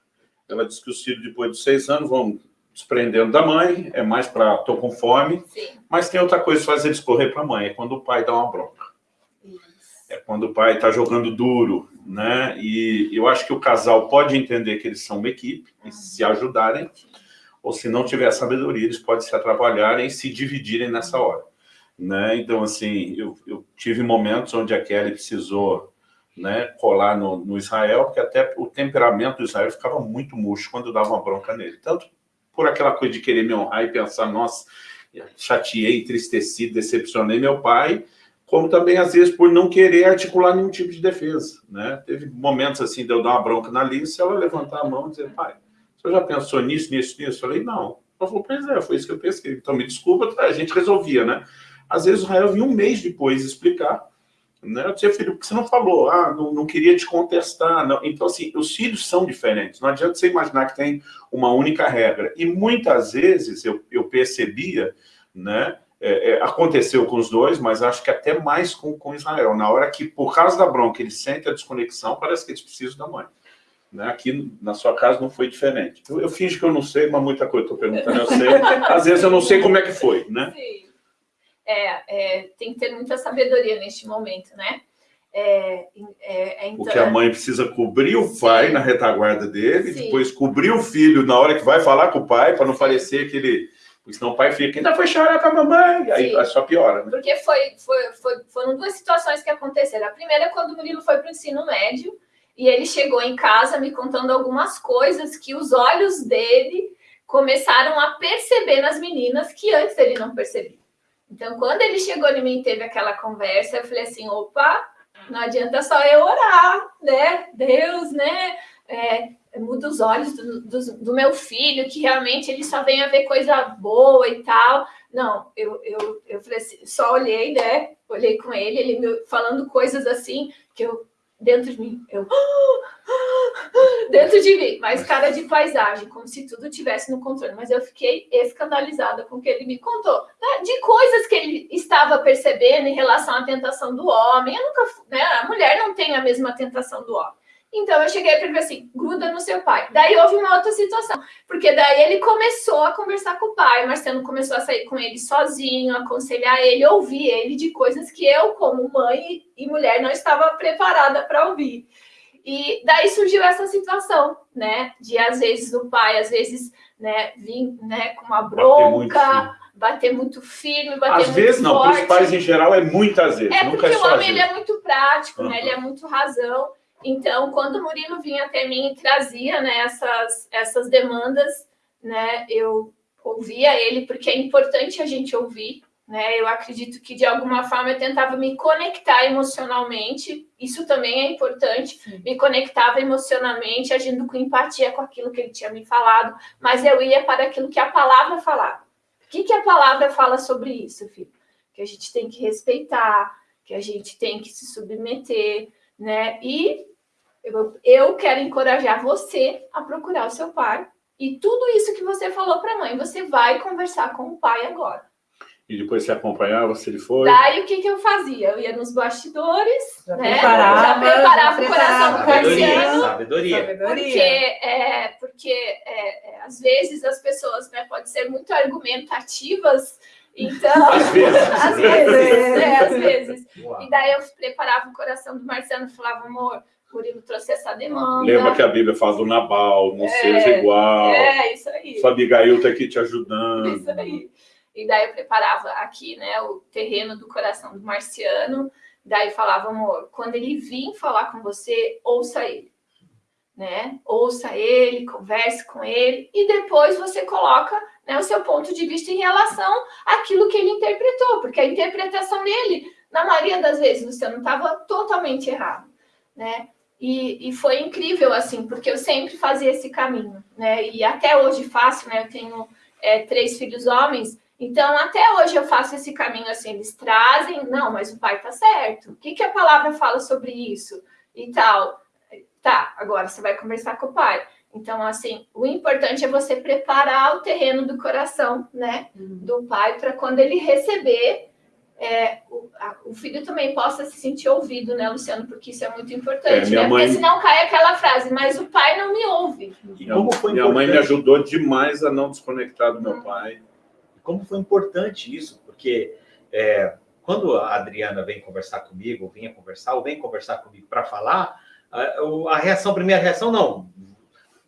Ela disse que os filhos, depois de seis anos, vão desprendendo da mãe, é mais para tô com fome, Sim. mas tem outra coisa que faz eles correr para a mãe, é quando o pai dá uma bronca. Isso. É quando o pai está jogando duro, né? E eu acho que o casal pode entender que eles são uma equipe e se ajudarem, ou se não tiver sabedoria, eles podem se atrapalharem e se dividirem nessa hora. Né? Então, assim, eu, eu tive momentos onde a Kelly precisou né, colar no, no, Israel, porque até o temperamento do Israel ficava muito murcho quando dava uma bronca nele. Tanto por aquela coisa de querer me honrar e pensar, nossa, chateei, entristeci, decepcionei meu pai, como também, às vezes, por não querer articular nenhum tipo de defesa. Né? Teve momentos assim de eu dar uma bronca na Alice, ela levantar a mão e dizer, pai, você já pensou nisso, nisso, nisso? Eu falei, não. Ela falou, pois é, foi isso que eu pensei. Então, me desculpa, a gente resolvia, né? Às vezes o Israel vinha um mês depois explicar. Né? Eu dizia, filho, por que você não falou? Ah, não, não queria te contestar. Não. Então, assim, os filhos são diferentes. Não adianta você imaginar que tem uma única regra. E muitas vezes eu, eu percebia, né? É, é, aconteceu com os dois, mas acho que até mais com, com Israel. Na hora que, por causa da bronca, eles sentem a desconexão, parece que eles precisam da mãe. Né? Aqui na sua casa não foi diferente. Eu, eu finge que eu não sei, mas muita coisa estou perguntando, eu sei. Às vezes eu não sei como é que foi, né? Sim. É, é, tem que ter muita sabedoria neste momento, né? é, é, é, Porque a mãe precisa cobrir o pai Sim. na retaguarda dele, Sim. depois cobrir o filho na hora que vai falar com o pai, para não parecer que ele... Porque senão o pai fica, ainda foi chorar com a mamãe, aí só piora. Né? Porque foi, foi, foi, foram duas situações que aconteceram. A primeira é quando o Murilo foi para o ensino médio, e ele chegou em casa me contando algumas coisas que os olhos dele começaram a perceber nas meninas que antes ele não percebia. Então, quando ele chegou em mim e teve aquela conversa, eu falei assim, opa, não adianta só eu orar, né? Deus, né? É, muda os olhos do, do, do, meu filho, que realmente ele só vem a ver coisa boa e tal. Não, eu, eu, eu falei assim, só olhei, né? Olhei com ele, ele me falando coisas assim que eu dentro de mim, eu dentro de mim, mas cara de paisagem, como se tudo tivesse no controle. Mas eu fiquei escandalizada com o que ele me contou, né? de coisas que ele estava percebendo em relação à tentação do homem. Eu nunca, né? A mulher não tem a mesma tentação do homem. Então eu cheguei para ele assim, gruda no seu pai. Daí houve uma outra situação, porque daí ele começou a conversar com o pai, o Marcelo começou a sair com ele sozinho, aconselhar ele, ouvir ele de coisas que eu, como mãe e mulher, não estava preparada para ouvir. E daí surgiu essa situação, né, de às vezes o pai, às vezes, né, vir, né, com uma bronca, bater muito, bater muito firme, bater às muito vezes não, para os pais em geral é muitas vezes, é porque é o homem ele é muito prático, uhum. né, ele é muito razão. Então, quando o Murilo vinha até mim e trazia né, essas, essas demandas, né, eu ouvia ele, porque é importante a gente ouvir. Né? Eu acredito que, de alguma forma, eu tentava me conectar emocionalmente. Isso também é importante. Sim. Me conectava emocionalmente, agindo com empatia com aquilo que ele tinha me falado. Mas eu ia para aquilo que a palavra falava. O que, que a palavra fala sobre isso, filho? Que a gente tem que respeitar, que a gente tem que se submeter, né? E eu, eu quero encorajar você a procurar o seu pai. E tudo isso que você falou para a mãe, você vai conversar com o pai agora. E depois você acompanhava se ele foi? Daí o que, que eu fazia? Eu ia nos bastidores, já né? Preparava, já preparava o coração do Sabedoria, sabedoria. Porque, é, porque é, é, às vezes as pessoas né, podem ser muito argumentativas, então... Às vezes. às vezes, é, às vezes. E daí eu preparava o coração do Marciano e falava, amor, Murilo trouxe essa demanda. Lembra que a Bíblia fala do Nabal, não é, seja igual. É, isso aí. Sua Abigail está aqui te ajudando. Isso aí. E daí eu preparava aqui, né, o terreno do coração do marciano. Daí falava, amor, quando ele vir falar com você, ouça ele. Né? Ouça ele, converse com ele e depois você coloca né, o seu ponto de vista em relação àquilo que ele interpretou, porque a interpretação dele, na maioria das vezes, você não estava totalmente errado, né? E, e, foi incrível, assim, porque eu sempre fazia esse caminho, né? E até hoje faço, né? Eu tenho é, três filhos homens, então até hoje eu faço esse caminho, assim, eles trazem, não, mas o pai tá certo. O que, que a palavra fala sobre isso? E tal. Tá, agora você vai conversar com o pai. Então, assim, o importante é você preparar o terreno do coração, né? Uhum. Do pai, para quando ele receber é, o, a, o, filho também possa se sentir ouvido, né, Luciano? Porque isso é muito importante, é, né? Mãe... Porque senão cai aquela frase, mas o pai não me ouve. E como foi minha mãe me ajudou demais a não desconectar do meu hum. pai. Como foi importante isso, porque é, quando a Adriana vem conversar comigo, ou vinha conversar, ou vem conversar comigo para falar, a, a, reação, a primeira reação, não,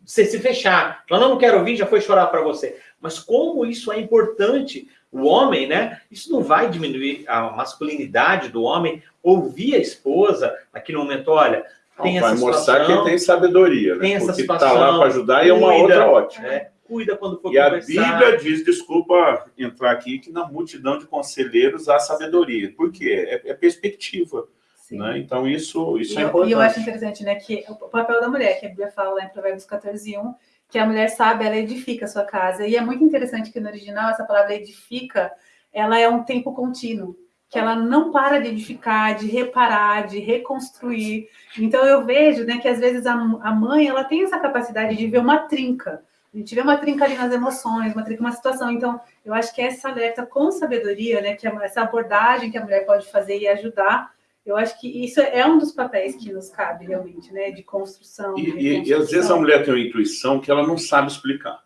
você se fechar. Ela não, não quero ouvir, já foi chorar para você. Mas como isso é importante o homem, né? Isso não vai diminuir a masculinidade do homem ouvir a esposa naquele momento, olha, tem não, essa vai situação, mostrar que tem sabedoria, né? Tem essa Porque situação, tá lá para ajudar e é uma outra ótima. É, cuida quando for E conversar. a Bíblia diz, desculpa entrar aqui, que na multidão de conselheiros há sabedoria. Por quê? É, é perspectiva. Né? Então, isso, isso e é importante. E eu acho interessante, né, que o papel da mulher, que a Bíblia fala lá em Provérbios 14, 1, que a mulher sabe, ela edifica a sua casa. E é muito interessante que no original essa palavra edifica, ela é um tempo contínuo, que ela não para de edificar, de reparar, de reconstruir. Então eu vejo, né, que às vezes a, a mãe, ela tem essa capacidade de ver uma trinca. A gente vê uma trinca ali nas emoções, uma trinca, uma situação. Então, eu acho que essa alerta com sabedoria, né, que é essa abordagem que a mulher pode fazer e ajudar eu acho que isso é um dos papéis que nos cabe realmente, né? De construção. E, e, e às vezes a mulher tem uma intuição que ela não sabe explicar.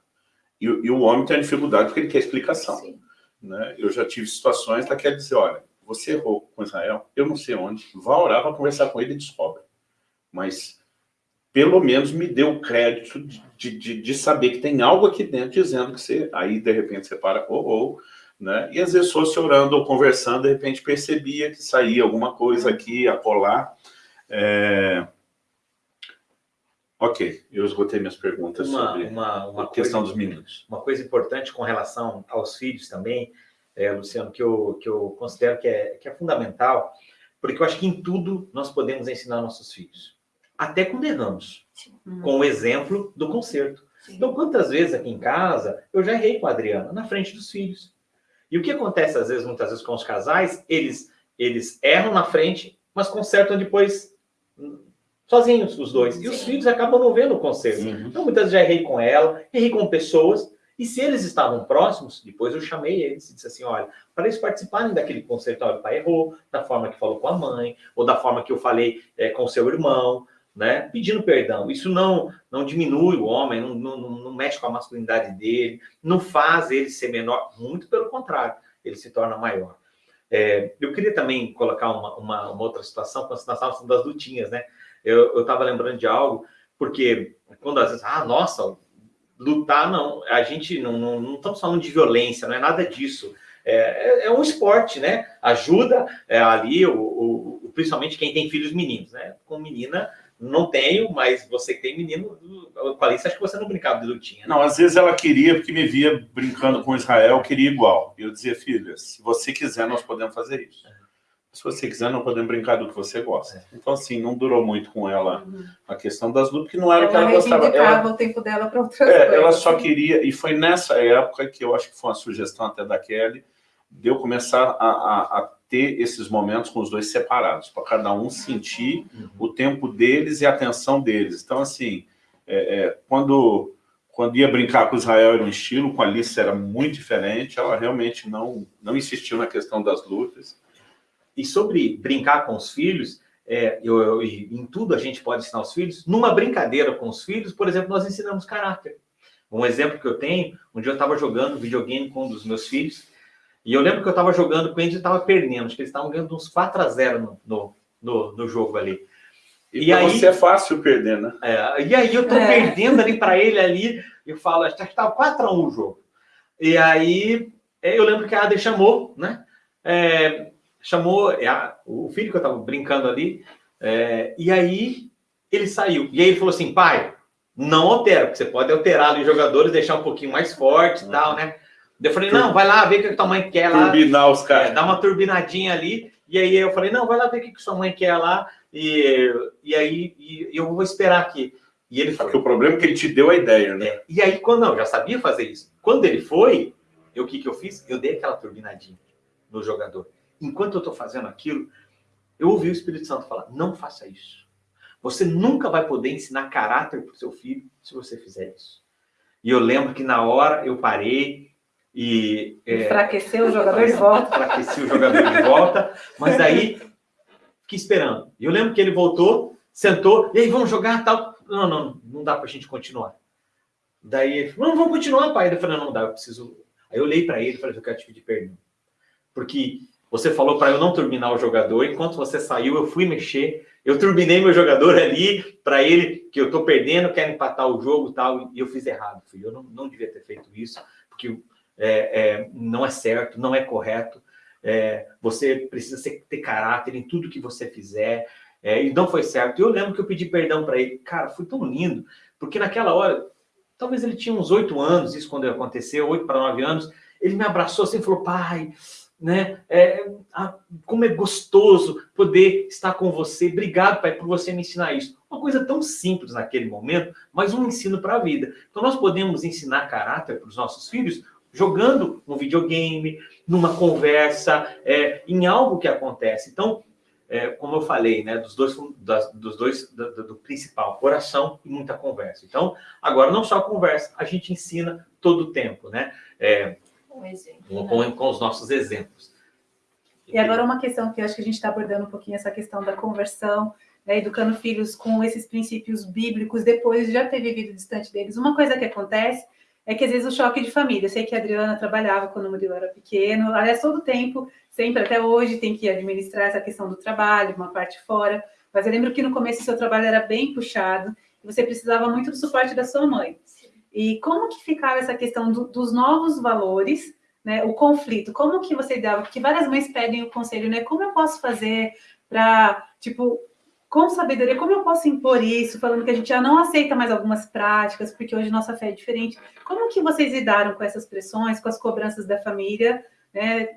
E, e o homem tem a dificuldade porque ele quer explicação. Né? Eu já tive situações que quer dizer, olha, você errou com Israel, eu não sei onde, vá orar, vá conversar com ele e descobre. Mas, pelo menos, me deu o crédito de, de, de, saber que tem algo aqui dentro dizendo que você, aí, de repente, você para, ou, ou né? E às vezes fosse orando ou conversando, de repente percebia que saía alguma coisa aqui, a colar. É... Ok, eu esgotei minhas perguntas uma, sobre uma, uma a questão coisa, dos meninos. Uma coisa importante com relação aos filhos também, é, Luciano, que eu, que eu considero que é, que é fundamental, porque eu acho que em tudo nós podemos ensinar nossos filhos. Até quando erramos, com o exemplo do conserto. Sim. Então, quantas vezes aqui em casa eu já errei com a Adriana, na frente dos filhos. E o que acontece, às vezes, muitas vezes com os casais, eles, eles erram na frente, mas consertam depois sozinhos, os dois. E os filhos acabam não vendo o conserto. Uhum. Então, muitas vezes já errei com ela, errei com pessoas, e se eles estavam próximos, depois eu chamei eles e disse assim, olha, para eles participarem daquele concerto, olha, o pai errou, da forma que falou com a mãe, ou da forma que eu falei é, com o seu irmão, né? Pedindo perdão. Isso não não diminui o homem, não, não, não mexe com a masculinidade dele, não faz ele ser menor, muito pelo contrário, ele se torna maior. É, eu queria também colocar uma, uma, uma outra situação, quando nós estávamos das lutinhas, né? Eu estava lembrando de algo, porque quando às vezes, ah, nossa, lutar, não, a gente não, não, não estamos falando de violência, não é nada disso. É, é, é um esporte, né? Ajuda é, ali, o, o, principalmente quem tem filhos meninos, né? Com menina, não tenho, mas você que tem menino, com a Alice, acho que você não brincava de lutinha. Né? Não, às vezes ela queria, porque me via brincando com Israel, queria igual. E eu dizia, filha, se você quiser, nós podemos fazer isso. Se você quiser, não podemos brincar do que você gosta. É. Então, assim, não durou muito com ela uhum. a questão das lutas, que não era o que ela gostava. Ela o tempo dela para outras é, coisas. Ela só queria, e foi nessa época que eu acho que foi uma sugestão até da Kelly, de eu começar a, a, a ter esses momentos com os dois separados, para cada um sentir uhum. o tempo deles e a atenção deles. Então, assim, é, é, quando, quando ia brincar com Israel era um estilo, com a Alice era muito diferente, ela realmente não, não insistiu na questão das lutas. E sobre brincar com os filhos, é, eu, eu, em tudo a gente pode ensinar os filhos. Numa brincadeira com os filhos, por exemplo, nós ensinamos caráter. Um exemplo que eu tenho, um dia eu estava jogando videogame com um dos meus filhos, e eu lembro que eu estava jogando com eles e estava perdendo. Acho que eles estavam ganhando uns 4 a 0 no, no, no jogo ali. E, e aí, você é fácil perder, né? É, e aí eu tô é. perdendo ali para ele ali, eu falo, acho que estava 4 a 1 o jogo. E aí é, eu lembro que a Ade chamou, né? É, chamou é, a, o filho que eu estava brincando ali, é, e aí ele saiu. E aí ele falou assim, pai, não altera, porque você pode alterar ali os jogadores, deixar um pouquinho mais forte e uhum. tal, né? Eu falei, não, vai lá ver o que a tua mãe quer lá. Turbinar os caras. É, dá uma turbinadinha ali. E aí eu falei, não, vai lá ver o que, que sua mãe quer lá. E, e aí e, eu vou esperar aqui. E ele. Porque o problema é que ele te deu a ideia, né? É, e aí, quando não, já sabia fazer isso. Quando ele foi, eu, o que, que eu fiz? Eu dei aquela turbinadinha no jogador. Enquanto eu estou fazendo aquilo, eu ouvi o Espírito Santo falar: não faça isso. Você nunca vai poder ensinar caráter para o seu filho se você fizer isso. E eu lembro que na hora eu parei, e, é, enfraqueceu o jogador de volta. Enfraqueci o jogador de volta, mas aí fiquei esperando. E eu lembro que ele voltou, sentou, e aí, vamos jogar tal. Não, não, não dá para a gente continuar. Daí ele falou, não, vamos continuar, pai. Eu falei, não, não dá, eu preciso. Aí eu olhei para ele e falei, eu quero te pedir perdão. Porque você falou para eu não turbinar o jogador, enquanto você saiu, eu fui mexer, eu turbinei meu jogador ali para ele, que eu estou perdendo, quero empatar o jogo e tal, e eu fiz errado. Eu não, não devia ter feito isso, porque é, é, não é certo, não é correto. É, você precisa ser, ter caráter em tudo que você fizer. É, e não foi certo. Eu lembro que eu pedi perdão para ele. Cara, foi tão lindo, porque naquela hora, talvez ele tinha uns oito anos, isso quando aconteceu, oito para nove anos. Ele me abraçou assim e falou: pai, né? É, a, como é gostoso poder estar com você. Obrigado, pai, por você me ensinar isso. Uma coisa tão simples naquele momento, mas um ensino para a vida. Então, nós podemos ensinar caráter para os nossos filhos jogando um videogame, numa conversa, é, em algo que acontece. Então, é, como eu falei, né, dos dois, das, dos dois do, do, principal, oração e muita conversa. Então, agora não só conversa, a gente ensina todo o tempo, né? É, com, exemplo, com, né? com os nossos exemplos. E agora uma questão que eu acho que a gente está abordando um pouquinho essa questão da conversão, né, educando filhos com esses princípios bíblicos depois de já ter vivido distante deles. Uma coisa que acontece é que às vezes o choque de família. Eu sei que a Adriana trabalhava quando o Murilo era pequeno, aliás, todo o tempo, sempre até hoje, tem que administrar essa questão do trabalho, uma parte fora. Mas eu lembro que no começo o seu trabalho era bem puxado, e você precisava muito do suporte da sua mãe. E como que ficava essa questão do, dos novos valores, né, o conflito, como que você dava? Porque várias mães pedem o conselho, né? Como eu posso fazer para, tipo, com sabedoria, como eu posso impor isso, falando que a gente já não aceita mais algumas práticas, porque hoje nossa fé é diferente. Como que vocês lidaram com essas pressões, com as cobranças da família, né?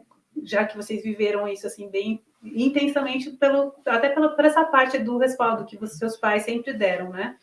Já que vocês viveram isso assim bem intensamente pelo até pela, por essa parte do respaldo que os seus pais sempre deram, né?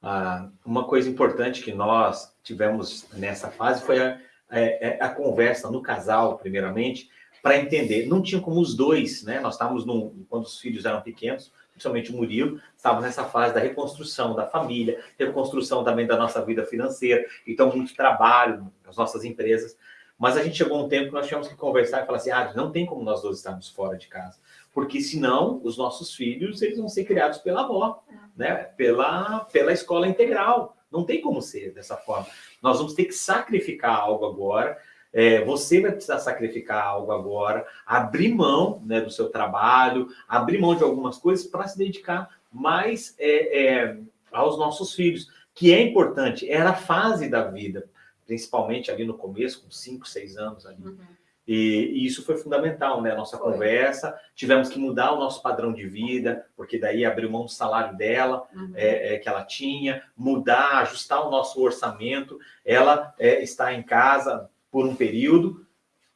Ah, uma coisa importante que nós tivemos nessa fase foi a, a, é, é a conversa no casal, primeiramente, para entender. Não tinha como os dois, né? Nós estávamos num, quando os filhos eram pequenos, principalmente o Murilo, estávamos nessa fase da reconstrução da família, reconstrução também da nossa vida financeira, então muito trabalho nas nossas empresas. Mas a gente chegou um tempo que nós tínhamos que conversar e falar assim, ah, não tem como nós dois estarmos fora de casa, porque senão os nossos filhos eles vão ser criados pela avó, né? Pela pela escola integral. Não tem como ser dessa forma. Nós vamos ter que sacrificar algo agora é, você vai precisar sacrificar algo agora, abrir mão né, do seu trabalho, abrir mão de algumas coisas para se dedicar mais é, é, aos nossos filhos, que é importante, era a fase da vida, principalmente ali no começo, com 5, 6 anos ali. Uhum. E, e, isso foi fundamental, né? A nossa foi. conversa, tivemos que mudar o nosso padrão de vida, porque daí abriu mão do salário dela, uhum. é, é, que ela tinha, mudar, ajustar o nosso orçamento. Ela é, está em casa, por um período,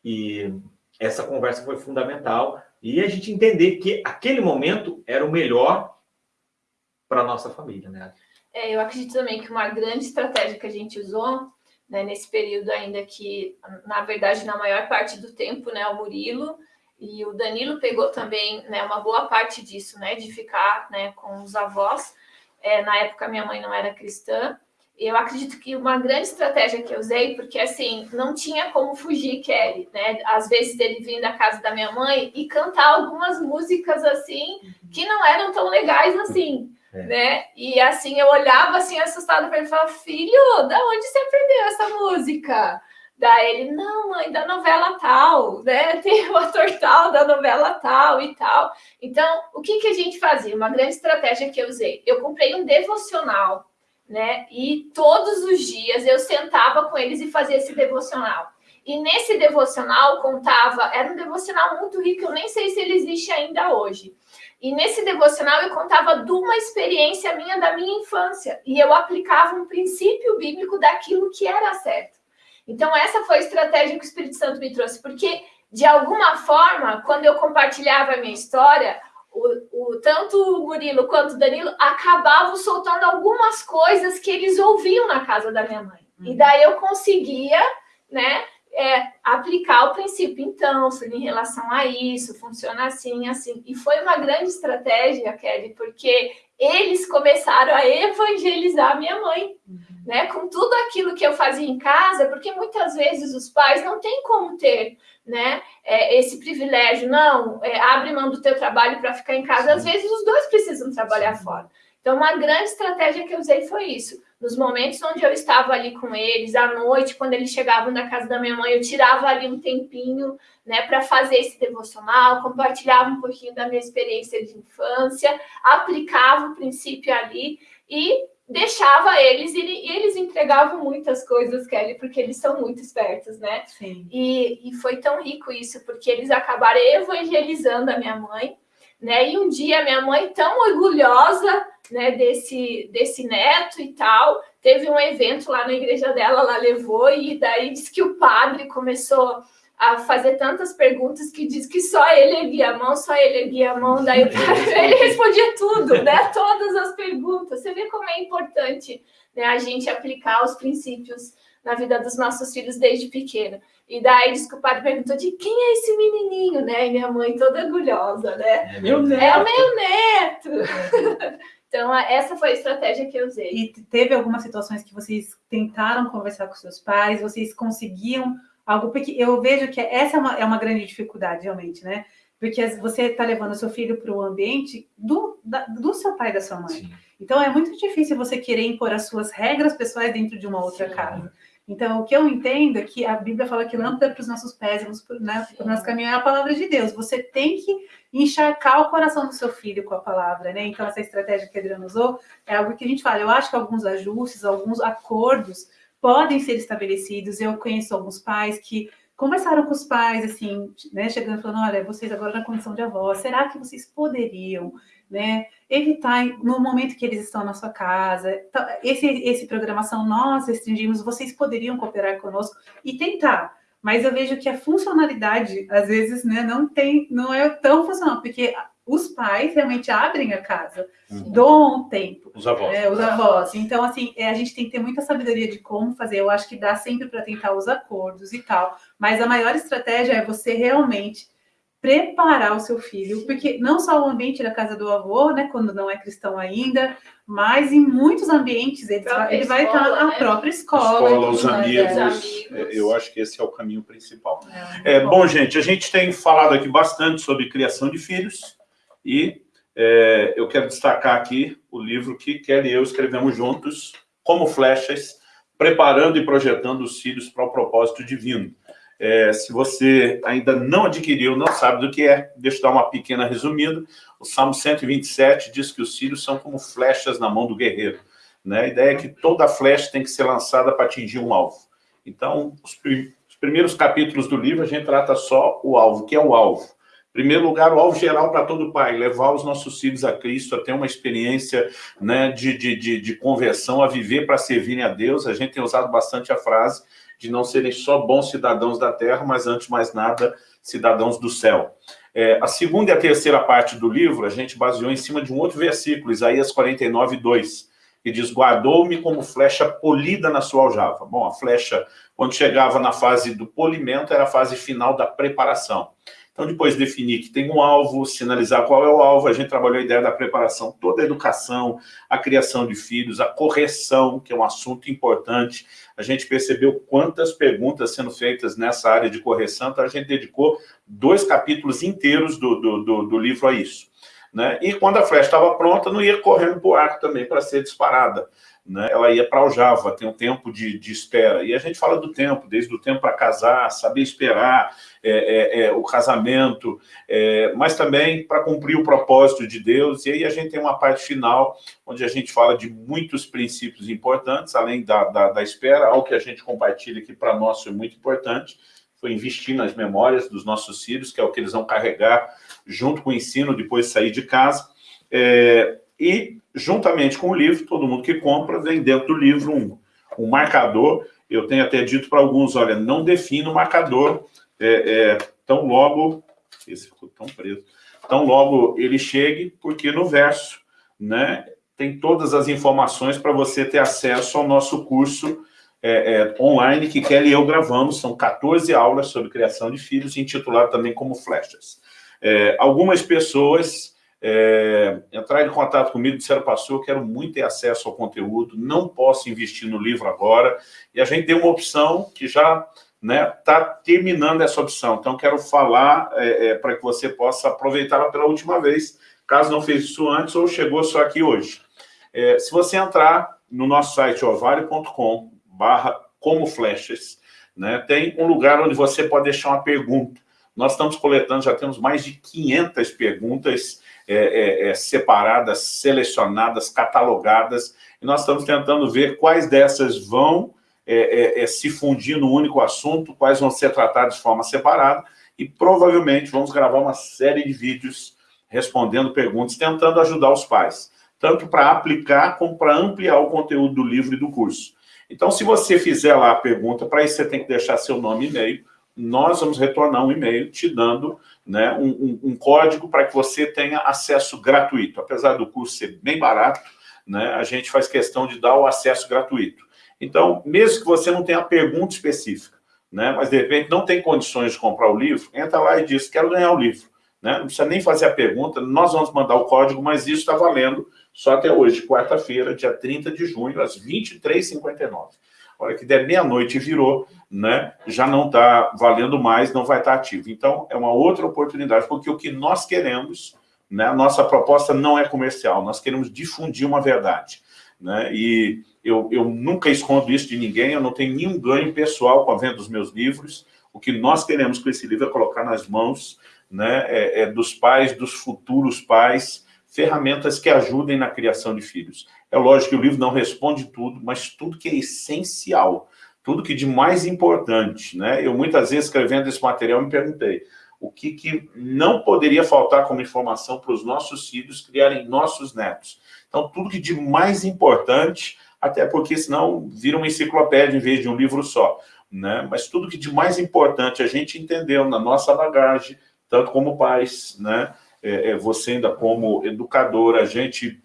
e essa conversa foi fundamental, e a gente entender que aquele momento era o melhor para a nossa família, né? É, eu acredito também que uma grande estratégia que a gente usou né, nesse período ainda que, na verdade, na maior parte do tempo, né, o Murilo e o Danilo pegou também né, uma boa parte disso, né, de ficar né, com os avós. É, na época, minha mãe não era cristã, eu acredito que uma grande estratégia que eu usei, porque assim, não tinha como fugir, Kelly, né? Às vezes dele vir da casa da minha mãe e cantar algumas músicas assim que não eram tão legais assim, é. né? E assim, eu olhava assim assustada para ele e falava: "Filho, da onde você aprendeu essa música?" Daí ele, não, mãe, da novela tal, né? Tem o ator tal da novela tal e tal. Então, o que, que a gente fazia? Uma grande estratégia que eu usei. Eu comprei um devocional né? E todos os dias eu sentava com eles e fazia esse devocional. E nesse devocional contava, era um devocional muito rico, eu nem sei se ele existe ainda hoje. E nesse devocional eu contava de uma experiência minha da minha infância e eu aplicava um princípio bíblico daquilo que era certo. Então essa foi a estratégia que o Espírito Santo me trouxe, porque de alguma forma, quando eu compartilhava a minha história, o, o, tanto o Murilo quanto o Danilo acabavam soltando algumas coisas que eles ouviam na casa da minha mãe. Uhum. E daí eu conseguia, né, é, aplicar o princípio. Então, em relação a isso, funciona assim, assim. E foi uma grande estratégia, Kelly, porque eles começaram a evangelizar minha mãe, uhum. né? Com tudo aquilo que eu fazia em casa, porque muitas vezes os pais não têm como ter, né? É, esse privilégio, não, é, abre mão do teu trabalho para ficar em casa. Às vezes os dois precisam trabalhar Sim. fora. Então, uma grande estratégia que eu usei foi isso. Nos momentos onde eu estava ali com eles, à noite, quando eles chegavam na casa da minha mãe, eu tirava ali um tempinho, né, para fazer esse devocional, compartilhava um pouquinho da minha experiência de infância, aplicava o princípio ali e deixava eles e, eles entregavam muitas coisas, Kelly, porque eles são muito espertos, né? Sim. E, e foi tão rico isso, porque eles acabaram evangelizando a minha mãe, né? E um dia minha mãe, tão orgulhosa né, desse, desse neto e tal, teve um evento lá na igreja dela, ela levou, e daí disse que o padre começou a fazer tantas perguntas que diz que só ele erguia a mão, só ele erguia a mão, daí o padre, ele respondia tudo, né? Todas as perguntas. Você vê como é importante né, a gente aplicar os princípios na vida dos nossos filhos desde pequeno. E daí diz que o padre perguntou de quem é esse menininho, né? E minha mãe toda orgulhosa, né? É meu neto. É o meu neto. Então, essa foi a estratégia que eu usei. E teve algumas situações que vocês tentaram conversar com seus pais, vocês conseguiam algo, porque eu vejo que essa é uma, é uma grande dificuldade, realmente, né? Porque você está levando seu filho para o ambiente do, da, do seu pai e da sua mãe. Sim. Então, é muito difícil você querer impor as suas regras pessoais dentro de uma outra Sim. casa. Então, o que eu entendo é que a Bíblia fala que lâmpada para os nossos pés, né, para o nosso caminho é a palavra de Deus. Você tem que encharcar o coração do seu filho com a palavra, né? Então, essa estratégia que a Adriana usou é algo que a gente fala. Eu acho que alguns ajustes, alguns acordos podem ser estabelecidos. Eu conheço alguns pais que conversaram com os pais, assim, né, chegando falando, olha, vocês agora na condição de avó, será que vocês poderiam, né, evitar no momento que eles estão na sua casa, então, esse, esse programação nós restringimos, vocês poderiam cooperar conosco e tentar, mas eu vejo que a funcionalidade, às vezes, né, não tem, não é tão funcional, porque os pais realmente abrem a casa, uhum. doam tempo. Os avós. É, os avós. Então, assim, é, a gente tem que ter muita sabedoria de como fazer. Eu acho que dá sempre para tentar os acordos e tal. Mas a maior estratégia é você realmente preparar o seu filho, porque não só o ambiente da casa do avô, né, quando não é cristão ainda, mas em muitos ambientes ele, vai, ele vai estar na né? própria escola. Escola, os amigos, amigos, é, Eu acho que esse é o caminho principal. É, é bom, gente, a gente tem falado aqui bastante sobre criação de filhos, e é, eu quero destacar aqui o livro que Kelly e eu escrevemos juntos, Como Flechas, Preparando e Projetando os Filhos para o Propósito Divino. É, se você ainda não adquiriu, não sabe do que é, deixa eu dar uma pequena resumida. O Salmo 127 diz que os filhos são como flechas na mão do guerreiro. Né? A ideia é que toda flecha tem que ser lançada para atingir um alvo. Então, os, prim os primeiros capítulos do livro, a gente trata só o alvo, que é o alvo primeiro lugar, o alvo geral para todo pai, levar os nossos filhos a Cristo, a ter uma experiência né, de, de, de, de conversão, a viver para servirem a Deus. A gente tem usado bastante a frase de não serem só bons cidadãos da terra, mas antes de mais nada, cidadãos do céu. É, a segunda e a terceira parte do livro, a gente baseou em cima de um outro versículo, Isaías 49, 2, que diz, guardou-me como flecha polida na sua aljava. Bom, a flecha, quando chegava na fase do polimento, era a fase final da preparação. Então, depois definir que tem um alvo, sinalizar qual é o alvo, a gente trabalhou a ideia da preparação, toda a educação, a criação de filhos, a correção, que é um assunto importante. A gente percebeu quantas perguntas sendo feitas nessa área de correção, então a gente dedicou dois capítulos inteiros do, do, do, do livro a isso. Né? E quando a flecha estava pronta, não ia correndo para o arco também para ser disparada né, ela ia para o Java, tem um tempo de, de, espera. E a gente fala do tempo, desde o tempo para casar, saber esperar é, é, é, o casamento, é, mas também para cumprir o propósito de Deus. E aí a gente tem uma parte final, onde a gente fala de muitos princípios importantes, além da, da, da espera, algo que a gente compartilha aqui para nós foi muito importante, foi investir nas memórias dos nossos filhos, que é o que eles vão carregar junto com o ensino depois de sair de casa. É, e, juntamente com o livro, todo mundo que compra, vem dentro do livro um, um marcador. Eu tenho até dito para alguns, olha, não defina o marcador é, é, tão logo... Esse ficou tão preso. Tão logo ele chegue, porque no verso, né, tem todas as informações para você ter acesso ao nosso curso é, é, online que Kelly e eu gravamos. São 14 aulas sobre criação de filhos, intitulado também como Flechas. É, algumas pessoas é, entrar em contato comigo, disseram, pastor, eu quero muito ter acesso ao conteúdo, não posso investir no livro agora, e a gente tem uma opção que já está né, tá terminando essa opção, então quero falar é, é, para que você possa aproveitá-la pela última vez, caso não fez isso antes ou chegou só aqui hoje. É, se você entrar no nosso site ovário.com barra como flechas, né, tem um lugar onde você pode deixar uma pergunta. Nós estamos coletando, já temos mais de 500 perguntas é, é, é, separadas, selecionadas, catalogadas, e nós estamos tentando ver quais dessas vão é, é, se fundir no único assunto, quais vão ser tratadas de forma separada, e provavelmente vamos gravar uma série de vídeos respondendo perguntas, tentando ajudar os pais, tanto para aplicar como para ampliar o conteúdo do livro e do curso. Então, se você fizer lá a pergunta, para isso você tem que deixar seu nome e e-mail, nós vamos retornar um e-mail te dando né, um, um, um código para que você tenha acesso gratuito. Apesar do curso ser bem barato, né, a gente faz questão de dar o acesso gratuito. Então, mesmo que você não tenha pergunta específica, né, mas de repente não tem condições de comprar o livro, entra lá e diz, quero ganhar o livro. Né? Não precisa nem fazer a pergunta, nós vamos mandar o código, mas isso está valendo só até hoje, quarta-feira, dia 30 de junho, às 23h59 hora que der meia-noite virou, né, já não está valendo mais, não vai estar tá ativo. Então, é uma outra oportunidade, porque o que nós queremos, Né? A nossa proposta não é comercial, nós queremos difundir uma verdade. Né? E eu, eu nunca escondo isso de ninguém, eu não tenho nenhum ganho pessoal com a venda dos meus livros. O que nós queremos com esse livro é colocar nas mãos né, é, é dos pais, dos futuros pais, ferramentas que ajudem na criação de filhos. É lógico que o livro não responde tudo, mas tudo que é essencial, tudo que de mais importante. Né? Eu muitas vezes escrevendo esse material me perguntei, o que, que não poderia faltar como informação para os nossos filhos criarem nossos netos. Então, tudo que de mais importante, até porque senão vira uma enciclopédia em vez de um livro só. Né? Mas tudo que de mais importante a gente entendeu na nossa bagagem, tanto como pais, né? É, é, você ainda como educador, a gente,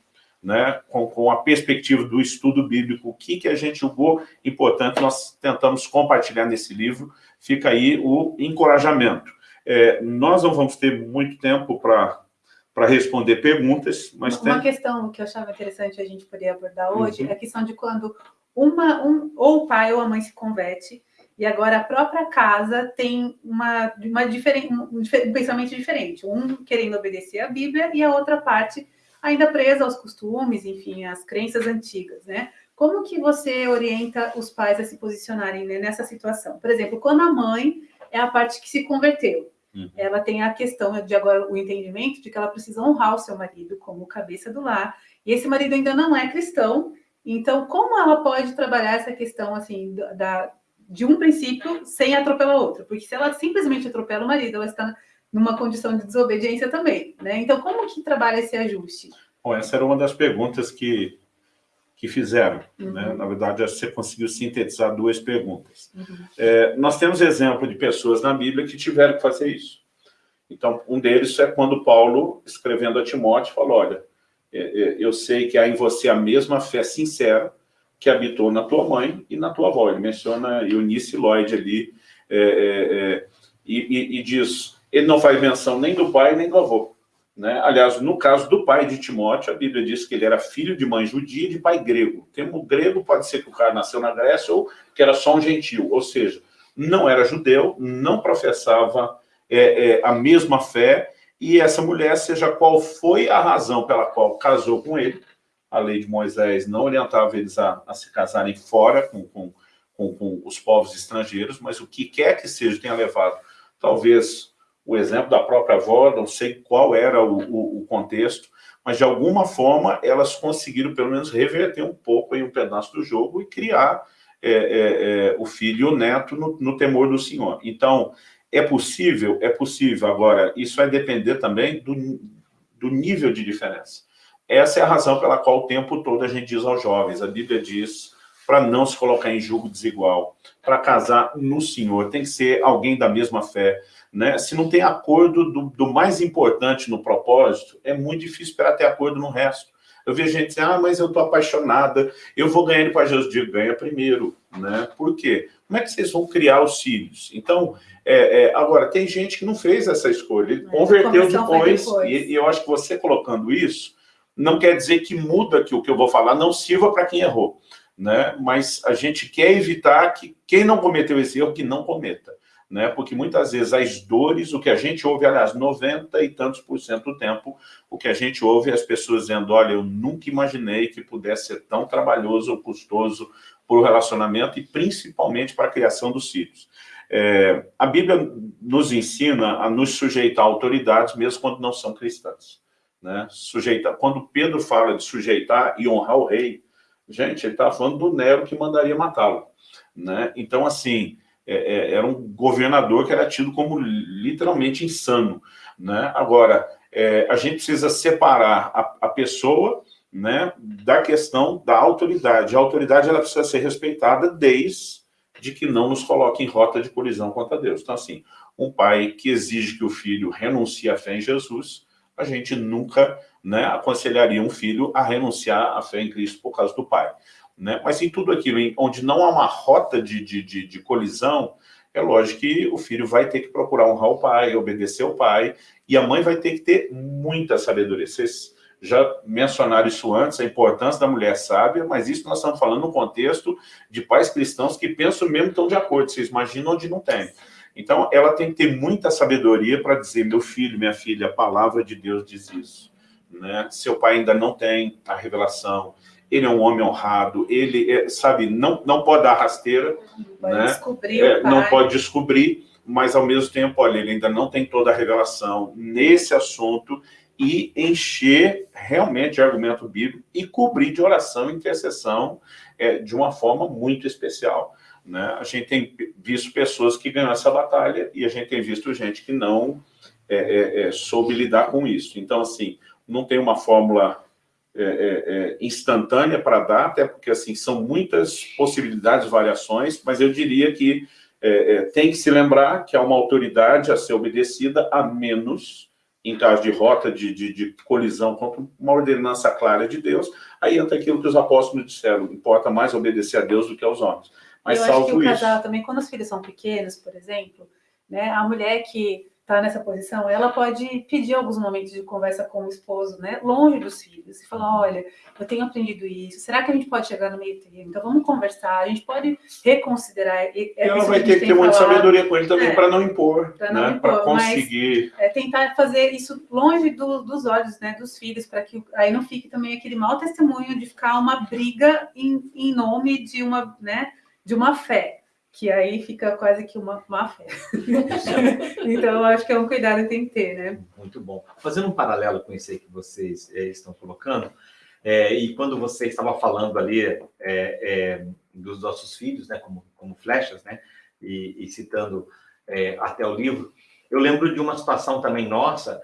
né, com, com a perspectiva do estudo bíblico, o que, que a gente julgou importante, nós tentamos compartilhar nesse livro, fica aí o encorajamento. É, nós não vamos ter muito tempo para responder perguntas, mas Uma tem... questão que eu achava interessante a gente poder abordar hoje uhum. é a questão de quando uma, um, ou o pai ou a mãe se converte, e agora a própria casa tem uma, uma diferente, um, um pensamento diferente, um querendo obedecer à Bíblia e a outra parte ainda presa aos costumes, enfim, às crenças antigas, né? Como que você orienta os pais a se posicionarem né, nessa situação? Por exemplo, quando a mãe é a parte que se converteu, Uhum. Ela tem a questão de agora o entendimento de que ela precisa honrar o seu marido como cabeça do lar, e esse marido ainda não é cristão, então como ela pode trabalhar essa questão assim da, de um princípio sem atropelar outro? Porque se ela simplesmente atropela o marido, ela está numa condição de desobediência também, né? Então como que trabalha esse ajuste? Bom, essa era uma das perguntas que que fizeram. Uhum. Né? Na verdade, você conseguiu sintetizar duas perguntas. Uhum. É, nós temos exemplo de pessoas na Bíblia que tiveram que fazer isso. Então, um deles é quando Paulo, escrevendo a Timóteo, falou, olha, é, é, eu sei que há em você a mesma fé sincera que habitou na tua mãe e na tua avó. Ele menciona Eunice Lloyd ali, é, é, é, e, e, e diz, ele não faz menção nem do pai nem do avô. Né? Aliás, no caso do pai de Timóteo, a Bíblia diz que ele era filho de mãe judia e de pai grego. O termo grego pode ser que o cara nasceu na Grécia ou que era só um gentil, ou seja, não era judeu, não professava é, é, a mesma fé, e essa mulher, seja qual foi a razão pela qual casou com ele, a lei de Moisés não orientava eles a, a se casarem fora com, com, com, com os povos estrangeiros, mas o que quer que seja tenha levado, talvez o exemplo da própria avó, não sei qual era o, o, o, contexto, mas de alguma forma elas conseguiram pelo menos reverter um pouco em um pedaço do jogo e criar é, é, é, o filho e o neto no, no, temor do Senhor. Então, é possível? É possível. Agora, isso vai depender também do, do nível de diferença. Essa é a razão pela qual o tempo todo a gente diz aos jovens, a Bíblia diz para não se colocar em julgo desigual, para casar no Senhor, tem que ser alguém da mesma fé, né? Se não tem acordo do, do, mais importante no propósito, é muito difícil esperar ter acordo no resto. Eu vejo gente dizer, ah, mas eu estou apaixonada, eu vou ganhar ele para Jesus. Digo, ganha primeiro, né? Por quê? Como é que vocês vão criar os filhos? Então, é, é, agora, tem gente que não fez essa escolha, ele converteu depois, depois. E, e, eu acho que você colocando isso, não quer dizer que muda que o que eu vou falar não sirva para quem errou, né? Mas a gente quer evitar que quem não cometeu esse erro, que não cometa né? porque muitas vezes as dores, o que a gente ouve, aliás, 90 e tantos por cento do tempo, o que a gente ouve é as pessoas dizendo, olha, eu nunca imaginei que pudesse ser tão trabalhoso ou custoso para o relacionamento e principalmente para a criação dos filhos. É, a Bíblia nos ensina a nos sujeitar a autoridades mesmo quando não são cristãs. Né? Sujeitar, quando Pedro fala de sujeitar e honrar o rei, gente, ele está falando do Nero que mandaria matá-lo. Né? Então, assim, é, é, era um governador que era tido como literalmente insano. Né? Agora, é, a gente precisa separar a, a, pessoa né, da questão da autoridade. A autoridade ela precisa ser respeitada desde que não nos coloque em rota de colisão contra Deus. Então, assim, um pai que exige que o filho renuncie à fé em Jesus, a gente nunca né, aconselharia um filho a renunciar à fé em Cristo por causa do pai. Né? Mas em tudo aquilo em, onde não há uma rota de, de, de, de, colisão, é lógico que o filho vai ter que procurar honrar o pai, obedecer o pai, e a mãe vai ter que ter muita sabedoria. Vocês já mencionaram isso antes, a importância da mulher sábia, mas isso nós estamos falando no contexto de pais cristãos que pensam mesmo estão de acordo, vocês imaginam onde não tem. Então, ela tem que ter muita sabedoria para dizer, meu filho, minha filha, a palavra de Deus diz isso. Né? Seu pai ainda não tem a revelação, ele é um homem honrado, ele, é, sabe, não, não pode dar rasteira, pode né? descobrir é, não pode descobrir, mas ao mesmo tempo, olha, ele ainda não tem toda a revelação nesse assunto e encher realmente de argumento bíblico e cobrir de oração e intercessão é, de uma forma muito especial. Né? A gente tem visto pessoas que ganham essa batalha e a gente tem visto gente que não é, é, é soube lidar com isso. Então, assim, não tem uma fórmula é, é, instantânea para dar, até porque assim, são muitas possibilidades, variações, mas eu diria que tem que se lembrar que há uma autoridade a ser obedecida, a menos em caso de rota, de, de, de, colisão contra uma ordenança clara de Deus, aí entra aquilo que os apóstolos disseram, importa mais obedecer a Deus do que aos homens. Mas eu salvo acho que o isso. casal também, quando os filhos são pequenos, por exemplo, né, a mulher que está nessa posição, ela pode pedir alguns momentos de conversa com o esposo, né, longe dos filhos, e falar, olha, eu tenho aprendido isso, será que a gente pode chegar no meio termo? Então vamos conversar, a gente pode reconsiderar. E ela vai ter que ter muita sabedoria com ele também é, para não impor, para né, para conseguir. Mas, é tentar fazer isso longe do, dos olhos, né, dos filhos, para que aí não fique também aquele mau testemunho de ficar uma briga em, em nome de uma, né, de uma fé que aí fica quase que uma má fé. então, eu acho que é um cuidado que tem que ter, né? Muito bom. Fazendo um paralelo com isso aí que vocês é, estão colocando, é, e quando você estava falando ali é, é, dos nossos filhos, né, como, como flechas, né, e, e citando até o livro, eu lembro de uma situação também nossa,